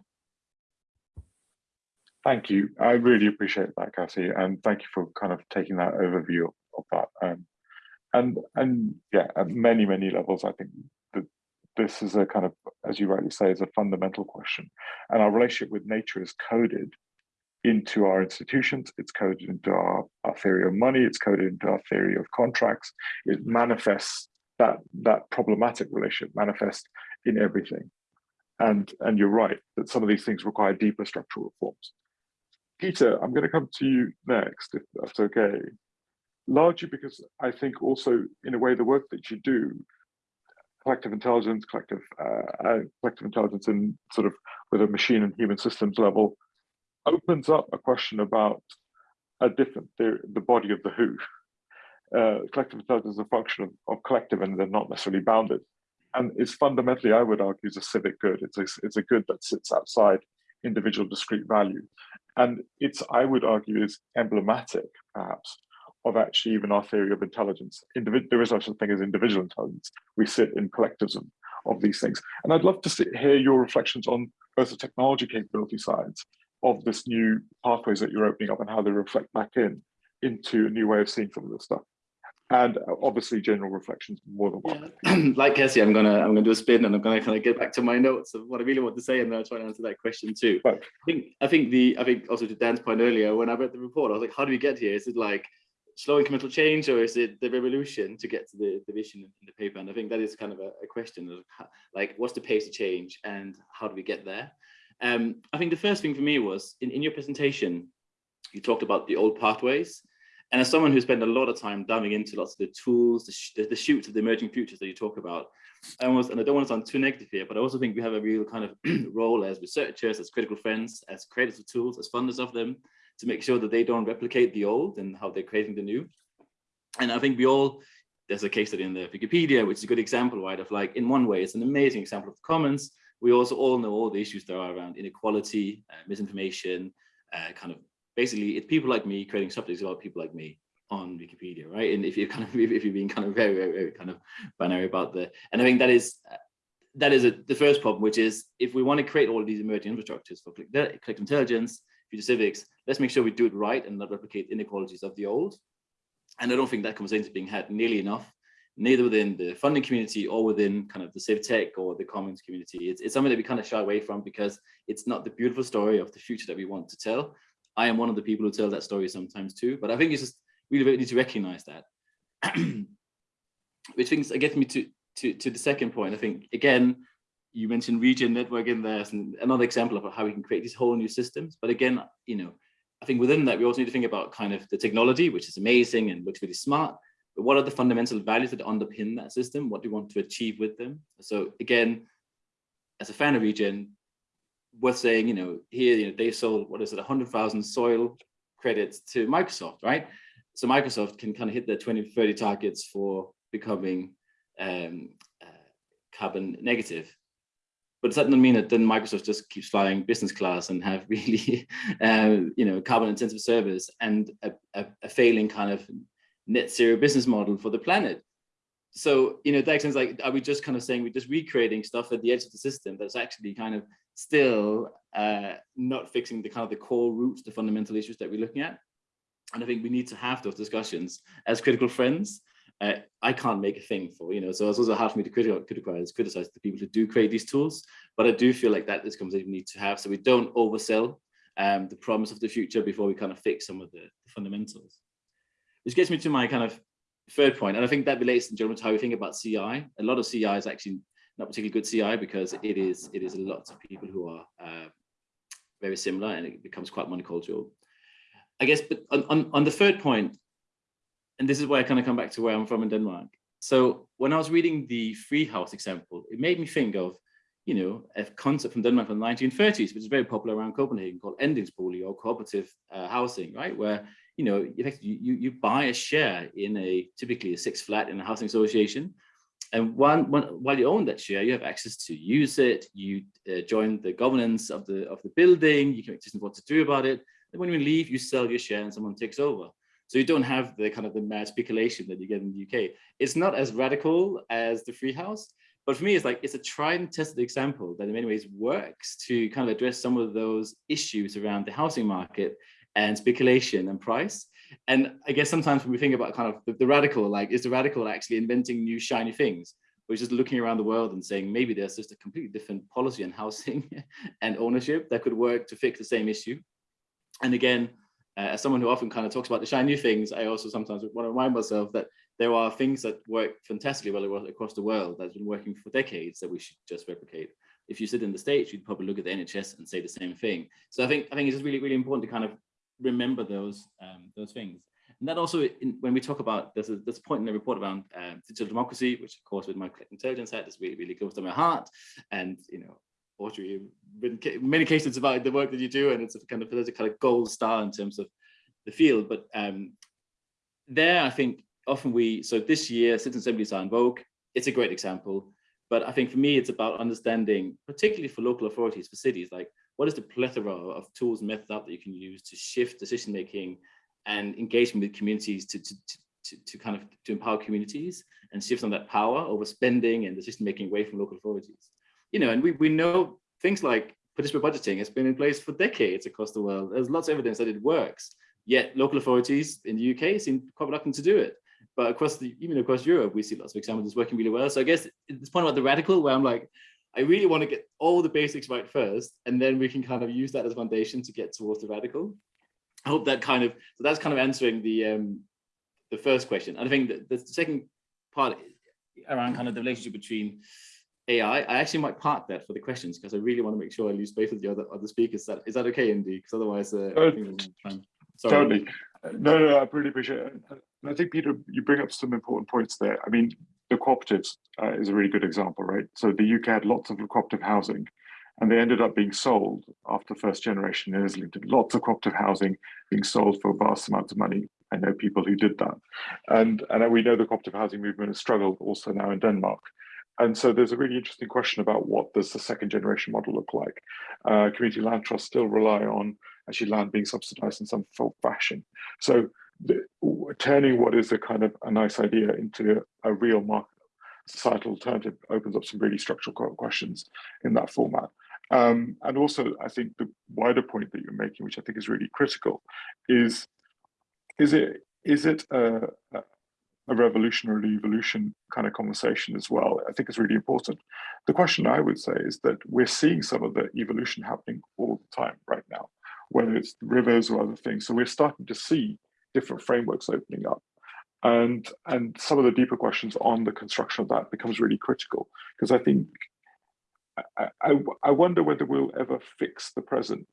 Thank you. I really appreciate that, Cassie, and thank you for kind of taking that overview of that. Um, and and yeah, at many many levels, I think that this is a kind of, as you rightly say, is a fundamental question, and our relationship with nature is coded into our institutions. It's coded into our, our theory of money. It's coded into our theory of contracts. It manifests that that problematic relationship manifests in everything. And and you're right that some of these things require deeper structural reforms. Peter, I'm going to come to you next, if that's okay. Largely because I think also, in a way, the work that you do, collective intelligence, collective uh, uh, collective intelligence, in sort of with a machine and human systems level, opens up a question about a different theory, the body of the who. Uh, collective intelligence is a function of, of collective, and they're not necessarily bounded. And it's fundamentally, I would argue, is a civic good. It's a, it's a good that sits outside individual discrete value. And it's, I would argue, is emblematic, perhaps, of actually even our theory of intelligence. Individ there is such a thing as individual intelligence. We sit in collectives of, these things. And I'd love to hear your reflections on both the technology capability sides of this new pathways that you're opening up and how they reflect back in into a new way of seeing some of this stuff. And uh, obviously general reflections more than one. Yeah. like Cassie, I'm gonna I'm gonna do a spin and I'm gonna kind of get back to my notes of what I really want to say and then I'll try and answer that question too. Right. I think I think the I think also to Dan's point earlier, when I read the report, I was like, how do we get here? Is it like slow incremental change or is it the revolution to get to the, the vision in the paper? And I think that is kind of a, a question of how, like what's the pace of change and how do we get there? Um, I think the first thing for me was in, in your presentation, you talked about the old pathways. And as someone who spent a lot of time diving into lots of the tools, the, sh the, shoots of the emerging futures that you talk about, I almost, and I don't want to sound too negative here, but I also think we have a real kind of role as researchers, as critical friends, as creators of tools, as funders of them, to make sure that they don't replicate the old and how they're creating the new. And I think we all, there's a case study in the Wikipedia, which is a good example, right, of like, in one way, it's an amazing example of the commons. We also all know all the issues there are around inequality, uh, misinformation, uh, kind of basically it's people like me creating subjects about people like me on Wikipedia, right? And if you're kind of if you're being kind of very, very, very kind of binary about the, and I think that is that is a, the first problem, which is if we want to create all of these emerging infrastructures for collective uh, intelligence, future civics, let's make sure we do it right and not replicate inequalities of the old. And I don't think that conversation is being had nearly enough, neither within the funding community or within kind of the civ tech or the commons community. It's, it's something that we kind of shy away from because it's not the beautiful story of the future that we want to tell. I am one of the people who tell that story sometimes too, but I think it's just really, really need to recognize that. Which things gets me to, to, to the second point. I think, again, you mentioned regen network in there as another example of how we can create these whole new systems. But again, you know, I think within that, we also need to think about kind of the technology, which is amazing and looks really smart. But what are the fundamental values that underpin that system? What do you want to achieve with them? So again, as a fan of regen, worth saying, you know, here, you know, they sold, what is it, 100,000 soil credits to Microsoft, right? So Microsoft can kind of hit their 2030 targets for becoming um, uh, carbon negative. But does that doesn't mean that then Microsoft just keeps flying business class and have really, uh, you know, carbon intensive service and a, a, a failing kind of net zero business model for the planet so you know that sense like are we just kind of saying we're just recreating stuff at the edge of the system that's actually kind of still uh, not fixing the kind of the core roots the fundamental issues that we're looking at. And i think we need to have those discussions as critical friends. Uh, i can't make a thing for you know so it's also hard for me to criticize criticize the people who do create these tools. But i do feel like that is conversation we need to have so we don't oversell um, the promise of the future before we kind of fix some of the, the fundamentals. Which gets me to my kind of third point, and I think that relates in general to how we think about CI. A lot of CI is actually not particularly good CI because it is it is lots of people who are uh, very similar and it becomes quite monocultural. I guess, but on, on, on the third point, and this is where I kind of come back to where I'm from in Denmark. So when I was reading the free house example, it made me think of, you know, a concept from Denmark from the 1930s, which is very popular around Copenhagen called andelsbolig or cooperative uh, housing, right? Where, you know, effectively you, you buy a share in a, typically a six flat in a housing association. And one, one, while you own that share, you have access to use it. You uh, join the governance of the of the building. You can decide what to do about it. And when you leave, you sell your share and someone takes over. So you don't have the kind of the mad speculation that you get in the UK. It's not as radical as the free house, but for me, it's like it's a tried and tested example that in many ways works to kind of address some of those issues around the housing market and speculation and price. And I guess sometimes when we think about kind of the, the radical, like is the radical actually inventing new shiny things? We're just looking around the world and saying maybe there's just a completely different policy on housing and ownership that could work to fix the same issue. And again, uh, as someone who often kind of talks about the shiny things, I also sometimes want to remind myself that there are things that work fantastically well across the world that's been working for decades that we should just replicate. If you sit in the States, you'd probably look at the NHS and say the same thing. So I think I think it's just really, really important to kind of remember those um, those things. And that also, in, when we talk about, there's a, there's a point in the report around uh, digital democracy, which of course with my intelligence hat is really, really close to my heart. And, you know, Audrey, in many cases about the work that you do, and it's a kind of, there's a kind of gold star in terms of the field. But um, there, I think often we, so this year, citizen assemblies are in vogue. It's a great example. But I think for me, it's about understanding, particularly for local authorities, for cities, like what is the plethora of tools and methods that you can use to shift decision making and engagement with communities to, to, to, to, kind of to empower communities and shift some of that power over spending and decision making away from local authorities. You know, and we, we know things like participatory budgeting has been in place for decades across the world. There's lots of evidence that it works, yet local authorities in the UK seem quite reluctant to do it. But across the, even across Europe, we see lots of examples it's working really well. So I guess this point about the radical where I'm like, I really want to get all the basics right first, and then we can kind of use that as a foundation to get towards the radical. I hope that kind of, so that's kind of answering the um, the first question. And I think that the second part around kind of the relationship between AI, I actually might park that for the questions because I really want to make sure I use both of the other other speakers. Is that, is that okay, Indy? Because otherwise, uh, uh, Sorry. Totally. No, no, I really appreciate it. And I think, Peter, you bring up some important points there. I mean, the cooperatives uh, is a really good example, right? So the UK had lots of cooperative housing and they ended up being sold after first generation in Islington. Lots of cooperative housing being sold for vast amounts of money. I know people who did that. And, and we know the cooperative housing movement has struggled also now in Denmark. And so there's a really interesting question about what does the second generation model look like? Uh, community land trusts still rely on actually land being subsidized in some fashion. So the, turning what is a kind of a nice idea into a real market societal alternative opens up some really structural questions in that format. Um, and also, I think the wider point that you're making, which I think is really critical, is is it is it a, a revolution or an evolution kind of conversation as well? I think it's really important. The question I would say is that we're seeing some of the evolution happening all the time right now, whether it's rivers or other things. So we're starting to see different frameworks opening up. And, and some of the deeper questions on the construction of that becomes really critical because I think I, I, I wonder whether we'll ever fix the present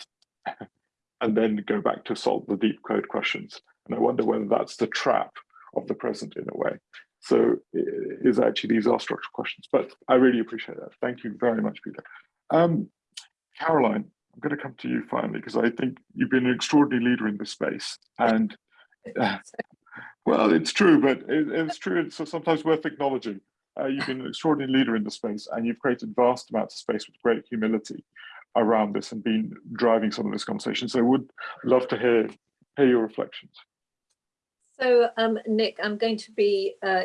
and then go back to solve the deep code questions. And I wonder whether that's the trap of the present in a way. So is actually these are structural questions, but I really appreciate that. Thank you very much, Peter. Um, Caroline, I'm going to come to you finally because I think you've been an extraordinary leader in this space. And well, it's true, but it, it's true. It's sometimes worth acknowledging. Uh, you've been an extraordinary leader in the space and you've created vast amounts of space with great humility around this and been driving some of this conversation. So I would love to hear, hear your reflections. So um, Nick, I'm going to be uh,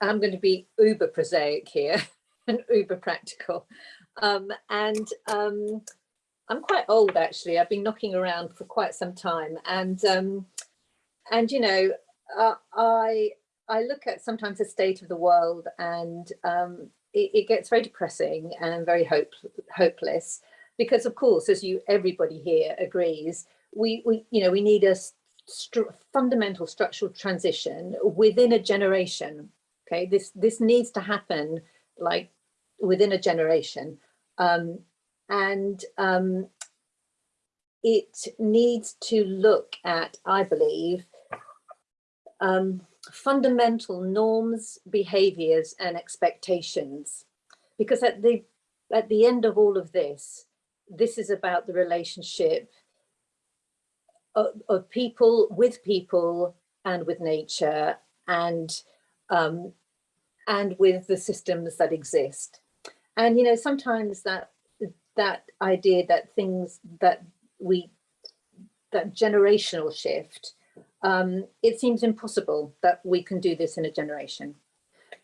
I'm going to be uber prosaic here and uber practical. Um, and um, I'm quite old actually. I've been knocking around for quite some time and um, and you know uh, I I look at sometimes the state of the world and um, it, it, gets very depressing and very hope, hopeless because of course, as you everybody here agrees, we, we you know we need a fundamental structural transition within a generation. Okay, this this needs to happen like within a generation, um, and um, it needs to look at, I believe, um, fundamental norms, behaviors and expectations. Because at the, at the end of all of this, this is about the relationship of, of people with people and with nature and um, and with the systems that exist. And you know, sometimes that that idea that things that we that generational shift, um, it seems impossible that we can do this in a generation.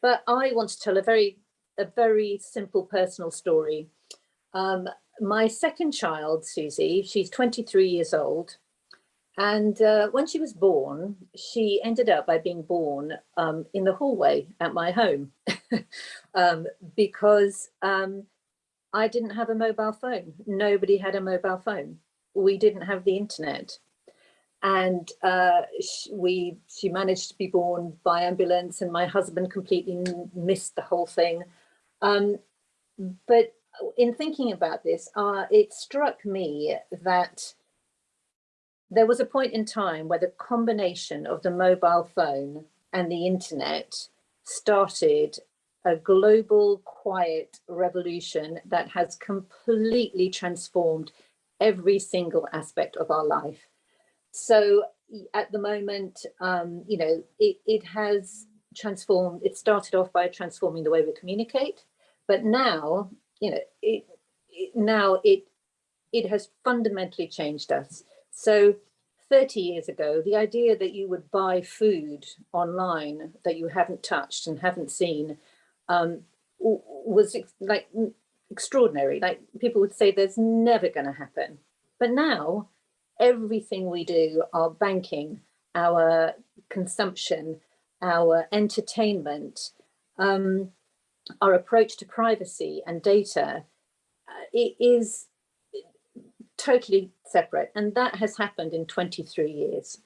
But I want to tell a very a very simple personal story. Um, my second child, Susie, she's 23 years old. And uh, when she was born, she ended up by being born um, in the hallway at my home um, because um, I didn't have a mobile phone. Nobody had a mobile phone. We didn't have the internet. And uh, sh we, she managed to be born by ambulance and my husband completely missed the whole thing. Um, but in thinking about this, uh, it struck me that there was a point in time where the combination of the mobile phone and the internet started a global quiet revolution that has completely transformed every single aspect of our life. So at the moment, um, you know, it, it has transformed, it started off by transforming the way we communicate, but now, you know, it, it now it it has fundamentally changed us. So 30 years ago, the idea that you would buy food online that you haven't touched and haven't seen um, was ex like extraordinary. Like people would say there's never going to happen. But now everything we do, our banking, our consumption, our entertainment, um, our approach to privacy and data, uh, it is totally separate. And that has happened in 23 years.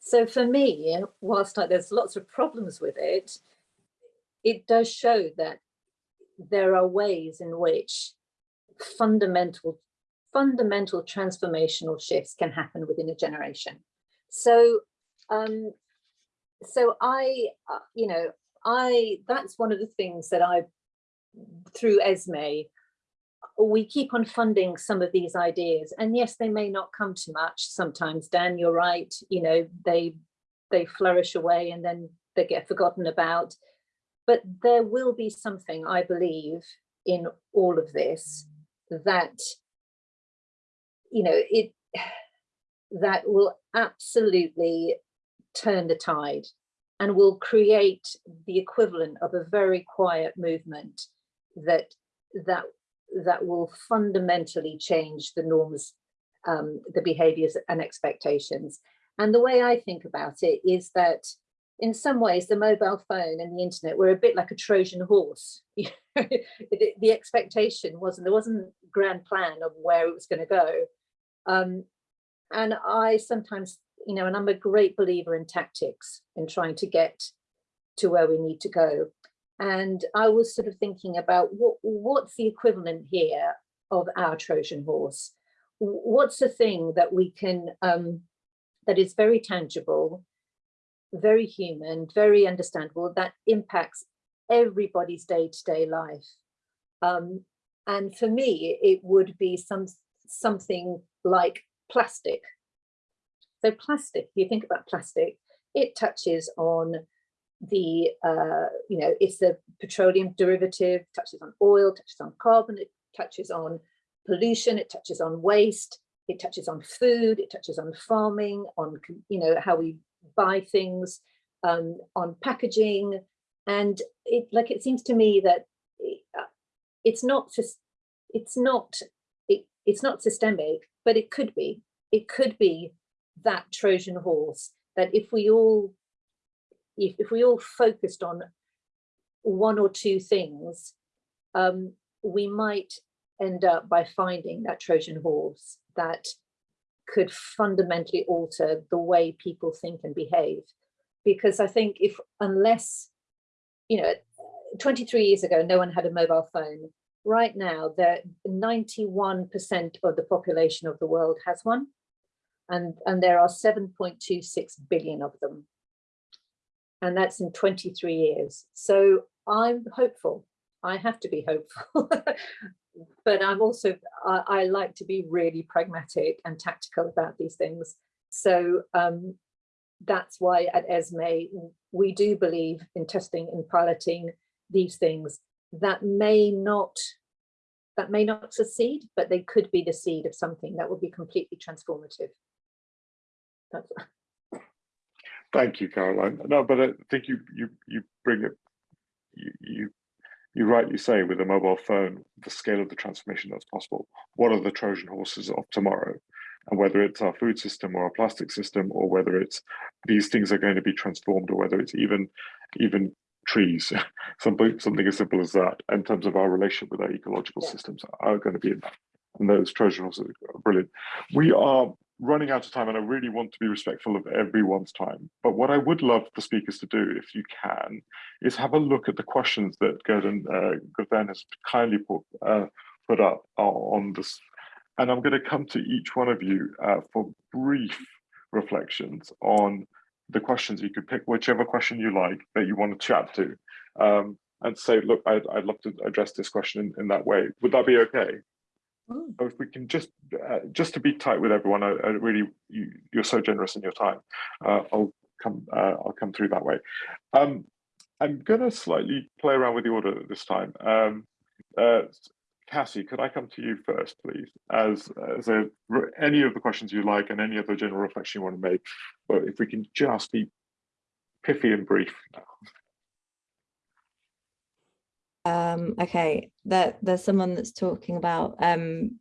So for me, whilst there's lots of problems with it, it does show that there are ways in which fundamental fundamental transformational shifts can happen within a generation. So, um, so I, uh, you know, I, that's one of the things that I, through Esmée, we keep on funding some of these ideas. And yes they may not come to much sometimes. Dan you're right you know they they flourish away and then they get forgotten about. But there will be something i believe in all of this that you know it that will absolutely turn the tide and will create the equivalent of a very quiet movement that that that will fundamentally change the norms, um, the behaviors and expectations. And the way I think about it is that in some ways, the mobile phone and the internet were a bit like a Trojan horse. the, the expectation wasn't, there wasn't grand plan of where it was going to go. Um, and I sometimes, you know, and I'm a great believer in tactics in trying to get to where we need to go. And I was sort of thinking about what, what's the equivalent here of our Trojan horse? What's the thing that we can, um, that is very tangible, very human, very understandable, that impacts everybody's day-to-day -day life. Um, and for me, it would be some something like plastic. So plastic, if you think about plastic, it touches on the, uh, you know, it's the petroleum derivative, touches on oil, touches on carbon, it touches on pollution, it touches on waste, it touches on food, it touches on farming, on, you know, how we buy things, um, on packaging. And it like, it seems to me that uh, it's not just, it's not, it, it's not systemic, but it could be, it could be that Trojan horse that if we all if, if we all focused on one or two things, um, we might end up by finding that Trojan horse that could fundamentally alter the way people think and behave. Because I think if, unless, you know, 23 years ago, no one had a mobile phone. Right now, there 91% of the population of the world has one. And, and there are 7.26 billion of them and that's in 23 years. So I'm hopeful. I have to be hopeful but I'm also, I, I like to be really pragmatic and tactical about these things. So um, that's why at ESME, we do believe in testing and piloting these things that may not that may not succeed, but they could be the seed of something that will be completely transformative. That's, Thank you, Caroline. No, but I think you you you bring it. You you you rightly say with a mobile phone, the scale of the transformation that's possible. What are the Trojan horses of tomorrow? And whether it's our food system or our plastic system, or whether it's these things are going to be transformed, or whether it's even even trees, something something as simple as that, in terms of our relationship with our ecological Yeah. systems, are going to be in that. And those Trojan horses are brilliant. We are running out of time and I really want to be respectful of everyone's time. But what I would love the speakers to do, if you can, is have a look at the questions that Gordon uh, Gordon has kindly put, uh, put up on this. And I'm going to come to each one of you uh, for brief reflections on the questions. You could pick whichever question you like that you want to chat to um, and say, look, I'd, I'd love to address this question in, in that way. Would that be okay? Mm. If we can just uh, just to be tight with everyone, I, I really you, you're so generous in your time. Uh, I'll come uh, I'll come through that way. Um, I'm gonna slightly play around with the order this time. Um, uh, Cassie, could I come to you first, please? As as a, any of the questions you like and any other general reflection you want to make, but if we can just be pithy and brief. Um, okay, there, there's someone that's talking about um,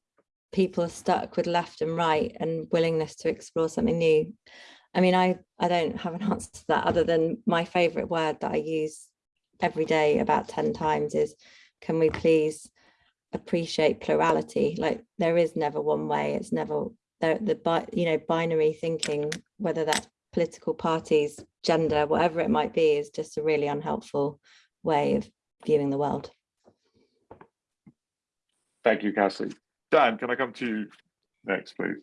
people are stuck with left and right and willingness to explore something new. I mean, I, I don't have an answer to that other than my favorite word that I use every day about 10 times is, can we please appreciate plurality? Like there is never one way, it's never, the, the you know, binary thinking, whether that's political parties, gender, whatever it might be, is just a really unhelpful way of viewing the world. Thank you, Cassie. Dan, can I come to you next, please?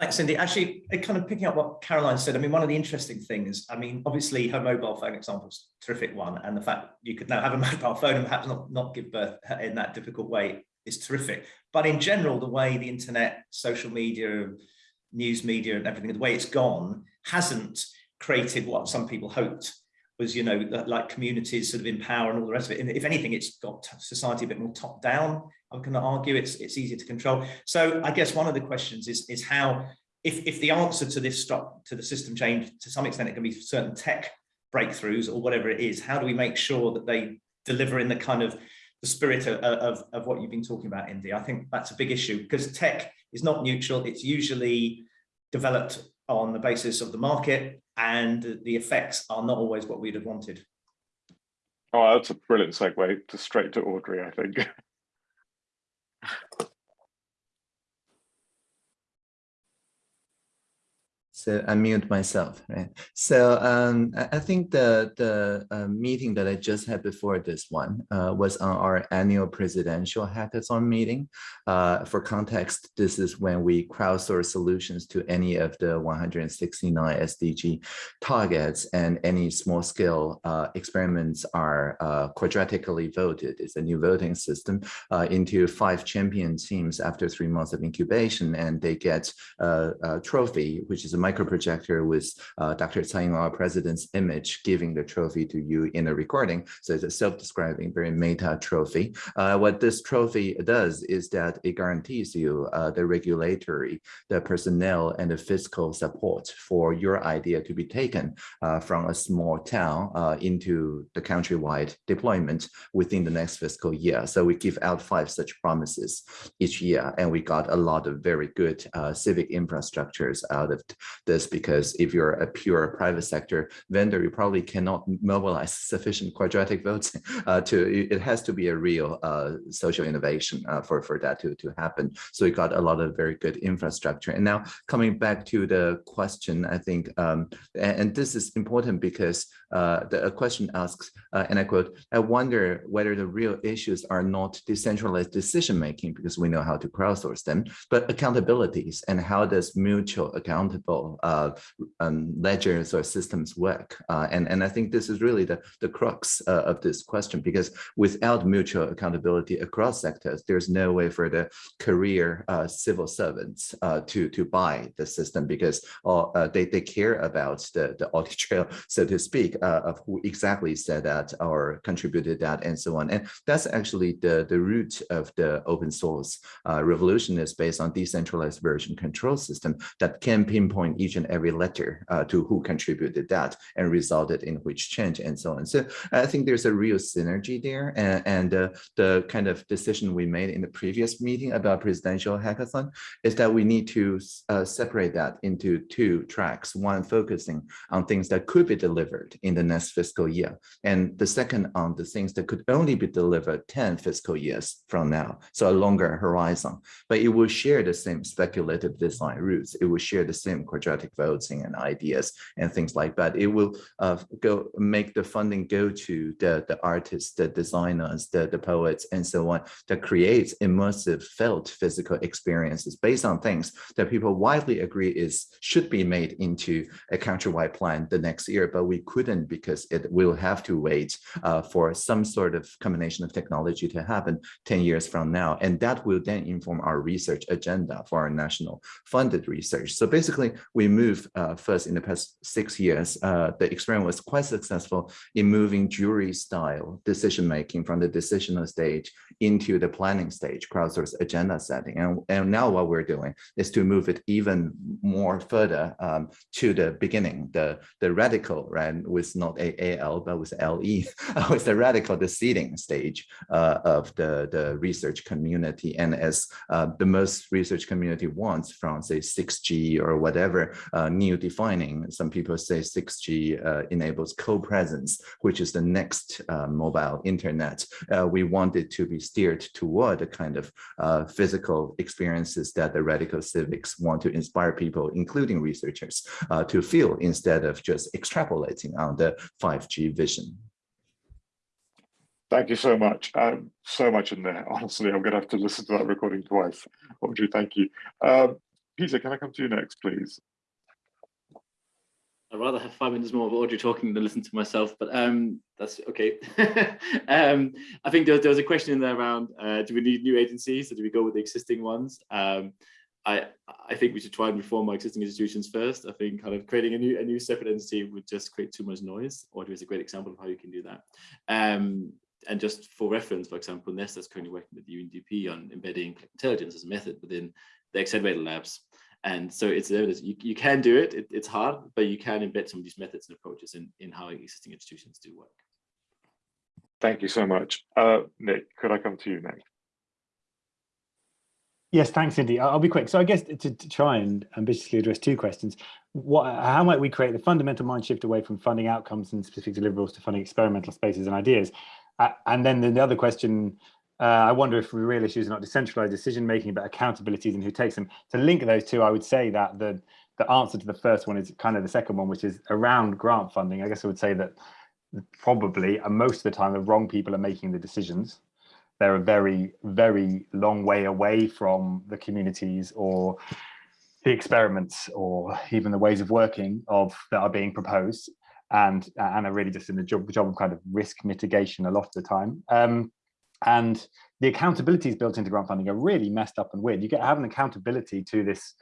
Thanks, Indy. Actually, uh, kind of picking up what Caroline said, I mean, one of the interesting things, I mean, obviously her mobile phone example is a terrific one. And the fact you could now have a mobile phone and perhaps not, not give birth in that difficult way is terrific. But in general, the way the internet, social media, news media and everything, the way it's gone hasn't created what some people hoped was, you know, like communities sort of empower and all the rest of it. And if anything, it's got society a bit more top down. I'm going to argue it's it's easier to control. So I guess one of the questions is is how if if the answer to this stop to the system change to some extent it can be certain tech breakthroughs or whatever it is. How do we make sure that they deliver in the kind of the spirit of, of, of what you've been talking about, Indy? I think that's a big issue because tech is not neutral. It's usually developed on the basis of the market and the effects are not always what we'd have wanted. Oh, that's a brilliant segue to straight to Audrey, I think. So I mute myself, right? So um, I, think the the uh, meeting that I just had before this one uh, was on our annual presidential hackathon meeting. Uh, for context, this is when we crowdsource solutions to any of the 169 SDG targets, and any small scale uh, experiments are uh, quadratically voted. It's a new voting system uh, into five champion teams after three months of incubation, and they get a, a trophy, which is a micro projector with uh, Dr. Tsai Ing-wen, our president's image, giving the trophy to you in a recording. So it's a self-describing, very meta trophy. Uh, what this trophy does is that it guarantees you uh, the regulatory, the personnel, and the fiscal support for your idea to be taken uh, from a small town uh, into the countrywide deployment within the next fiscal year. So we give out five such promises each year, and we got a lot of very good uh, civic infrastructures out of this because if you're a pure private sector vendor, you probably cannot mobilize sufficient quadratic votes uh, to, it has to be a real uh, social innovation uh, for, for that to, to happen. So we got a lot of very good infrastructure. And now coming back to the question, I think, um, and, and, this is important because uh, the question asks, uh, and I quote, I wonder whether the real issues are not decentralized decision-making because we know how to crowdsource them, but accountabilities and how does mutual accountable uh, um, ledgers or systems work. Uh, and, and I think this is really the, the crux uh, of this question, because without mutual accountability across sectors, there's no way for the career uh, civil servants to, to buy the system because they, they care about the, the audit trail, so to speak, uh, of who exactly said that or contributed that and so on. And that's actually the, the root of the open source uh, revolution is based on decentralized version control system that can pinpoint each and every letter uh, to who contributed that and resulted in which change and so on. So I think there's a real synergy there. And, and uh, the kind of decision we made in the previous meeting about presidential hackathon is that we need to uh, separate that into two tracks, one focusing on things that could be delivered in the next fiscal year, and the second on the things that could only be delivered 10 fiscal years from now, so a longer horizon. But it will share the same speculative design roots. It will share the same quadratic voting and ideas and things like that. It will uh, go make the funding go to the, the artists, the designers, the, the poets, and so on, that creates immersive felt physical experiences based on things that people widely agree is should be made into a countrywide plan the next year, but we couldn't because it will have to wait uh, for some sort of combination of technology to happen 10 years from now. And that will then inform our research agenda for our national funded research. So basically, we move uh, first in the past six years, uh, the experiment was quite successful in moving jury style decision making from the decisional stage into the planning stage, crowdsource agenda setting. And, and now what we're doing is to move it even more further um, to the beginning, the, the radical, right, with not AAL, but with LE, with the radical, the seeding stage uh, of the, the research community. And as uh, the most research community wants from, say, 6G or whatever uh, new defining, some people say 6G uh, enables co-presence, which is the next uh, mobile internet. Uh, we want it to be steered toward the kind of physical experiences that the radical civics want to inspire people, including researchers, to feel instead of just extrapolating on the 5G vision. Thank you so much. Um, so much in there. Honestly, I'm going to have to listen to that recording twice. Audrey, thank you. Um, Peter, can I come to you next, please? I'd rather have five minutes more of Audrey talking than listen to myself, but um, that's okay. um, I think there, there, was a question in there around, uh, do we need new agencies or do we go with the existing ones? Um, I, I think we should try and reform our existing institutions first. I think kind of creating a new a new separate entity would just create too much noise. Audrey is a great example of how you can do that. Um, and just for reference, for example, Nesta is currently working with the UNDP on embedding intelligence as a method within the accelerator labs. And so it's evidence you, you can do it. it. It's hard, but you can embed some of these methods and approaches in, in how existing institutions do work. Thank you so much. Uh, Nick, could I come to you next? Yes, thanks, Indy. I'll be quick. So I guess to, to, try and ambitiously address two questions, what, how might we create the fundamental mind shift away from funding outcomes and specific deliverables to funding experimental spaces and ideas? Uh, and then the other question, uh, I wonder if the real issues are not decentralized decision making, but accountabilities and who takes them. To link those two, I would say that the the answer to the first one is kind of the second one, which is around grant funding. I guess I would say that probably and most of the time the wrong people are making the decisions they're a very, very long way away from the communities or the experiments or even the ways of working of that are being proposed and and are really just in the job, job of kind of risk mitigation a lot of the time. Um, and the accountabilities built into grant funding are really messed up and weird. You get have an accountability to this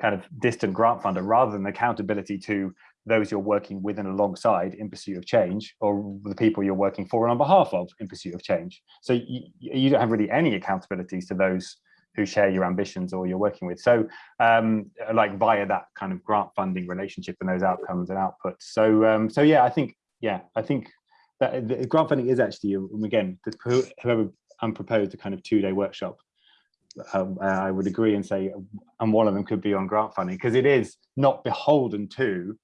kind of distant grant funder rather than accountability to those you're working with and alongside in pursuit of change or the people you're working for and on behalf of in pursuit of change. So you, you don't have really any accountabilities to those who share your ambitions or you're working with. So um, like via that kind of grant funding relationship and those outcomes and outputs. So um, so yeah, I think, yeah, I think that the grant funding is actually, again, whoever unproposed a kind of two day workshop um, I would agree and say, and one of them could be on grant funding because it is not beholden to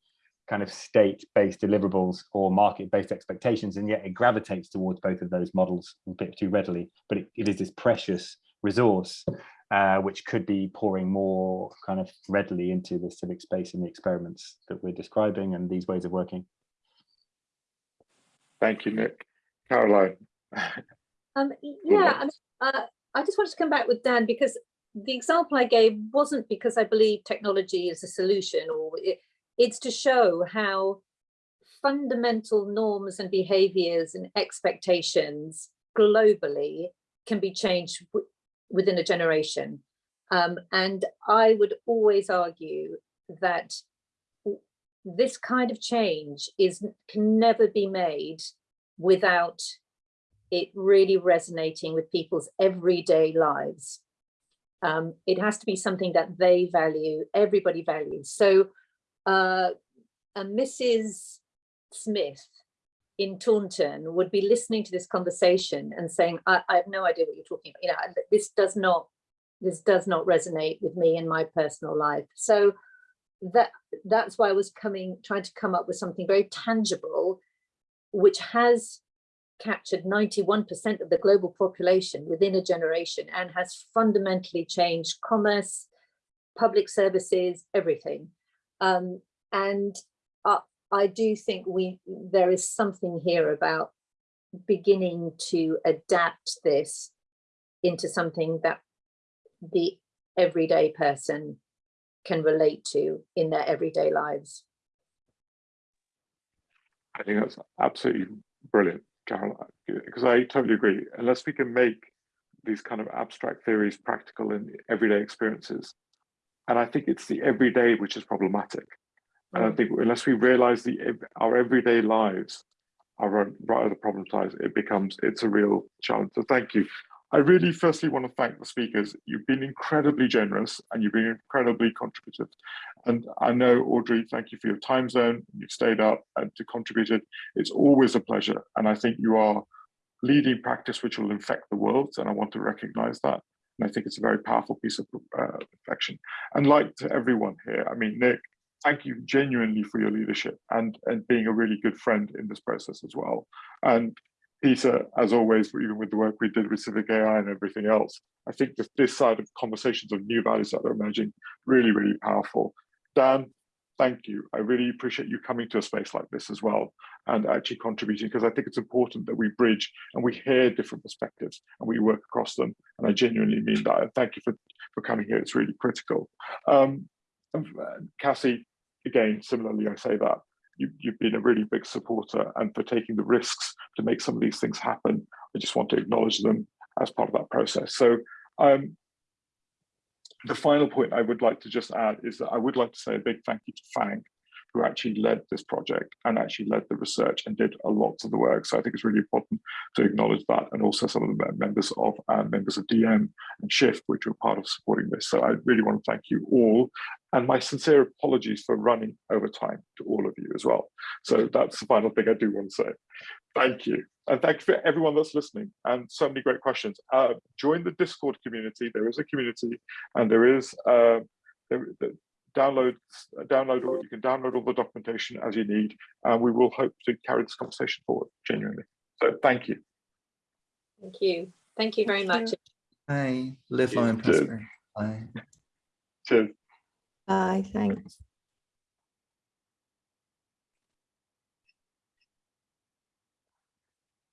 kind of state-based deliverables or market-based expectations, and yet it gravitates towards both of those models a bit too readily. But it, it is this precious resource uh, which could be pouring more kind of readily into the civic space and the experiments that we're describing and these ways of working. Thank you, Nick. Caroline. um, yeah, I, mean, uh, I just wanted to come back with Dan because the example I gave wasn't because I believe technology is a solution or it, it's to show how fundamental norms and behaviors and expectations globally can be changed within a generation. Um, and I would always argue that this kind of change is can never be made without it really resonating with people's everyday lives. Um, it has to be something that they value, everybody values. So uh, a Mrs. Smith in Taunton would be listening to this conversation and saying, I, I have no idea what you're talking about. You know, this does not, this does not resonate with me in my personal life. So that that's why I was coming, trying to come up with something very tangible, which has captured 91% of the global population within a generation and has fundamentally changed commerce, public services, everything. Um, and uh, I do think we there is something here about beginning to adapt this into something that the everyday person can relate to in their everyday lives. I think that's absolutely brilliant, Carol, because I totally agree. Unless we can make these kind of abstract theories practical in everyday experiences, and I think it's the everyday which is problematic. And I mm. think unless we realize the our everyday lives are right right at the problem size, it becomes it's a real challenge. So thank you. I really firstly want to thank the speakers. You've been incredibly generous and you've been incredibly contributive. And I know, Audrey, thank you for your time zone. You've stayed up and to contributed. It's always a pleasure. And I think you are leading practice which will infect the world. And I want to recognize that. And I think it's a very powerful piece of uh, reflection. And like to everyone here, I mean, Nick, thank you genuinely for your leadership and, and being a really good friend in this process as well. And Peter, as always, even with the work we did with Civic AI and everything else, I think that this side of conversations of new values that are emerging, really, really powerful. Dan, thank you. I really appreciate you coming to a space like this as well and actually contributing because I think it's important that we bridge and we hear different perspectives and we work across them. And I genuinely mean that. And thank you for, for coming here. It's really critical. Um, uh, Cassie, again, similarly, I say that you, you've been a really big supporter and for taking the risks to make some of these things happen. I just want to acknowledge them as part of that process. So um, the final point I would like to just add is that I would like to say a big thank you to Fang, who actually led this project and actually led the research and did a lot of the work. So I think it's really important to acknowledge that and also some of the members of uh, members of DM and Shift, which were part of supporting this. So I really want to thank you all and my sincere apologies for running over time to all of you as well. So that's the final thing I do want to say. Thank you. And thank you for everyone that's listening and so many great questions. Uh, join the Discord community. There is a community and there is uh, there, there, download download all you can download all the documentation as you need and we will hope to carry this conversation forward genuinely so thank you Thank you. Thank you very much. Bye. Live long and Cheers. prosper. Bye. cheers Bye, thanks.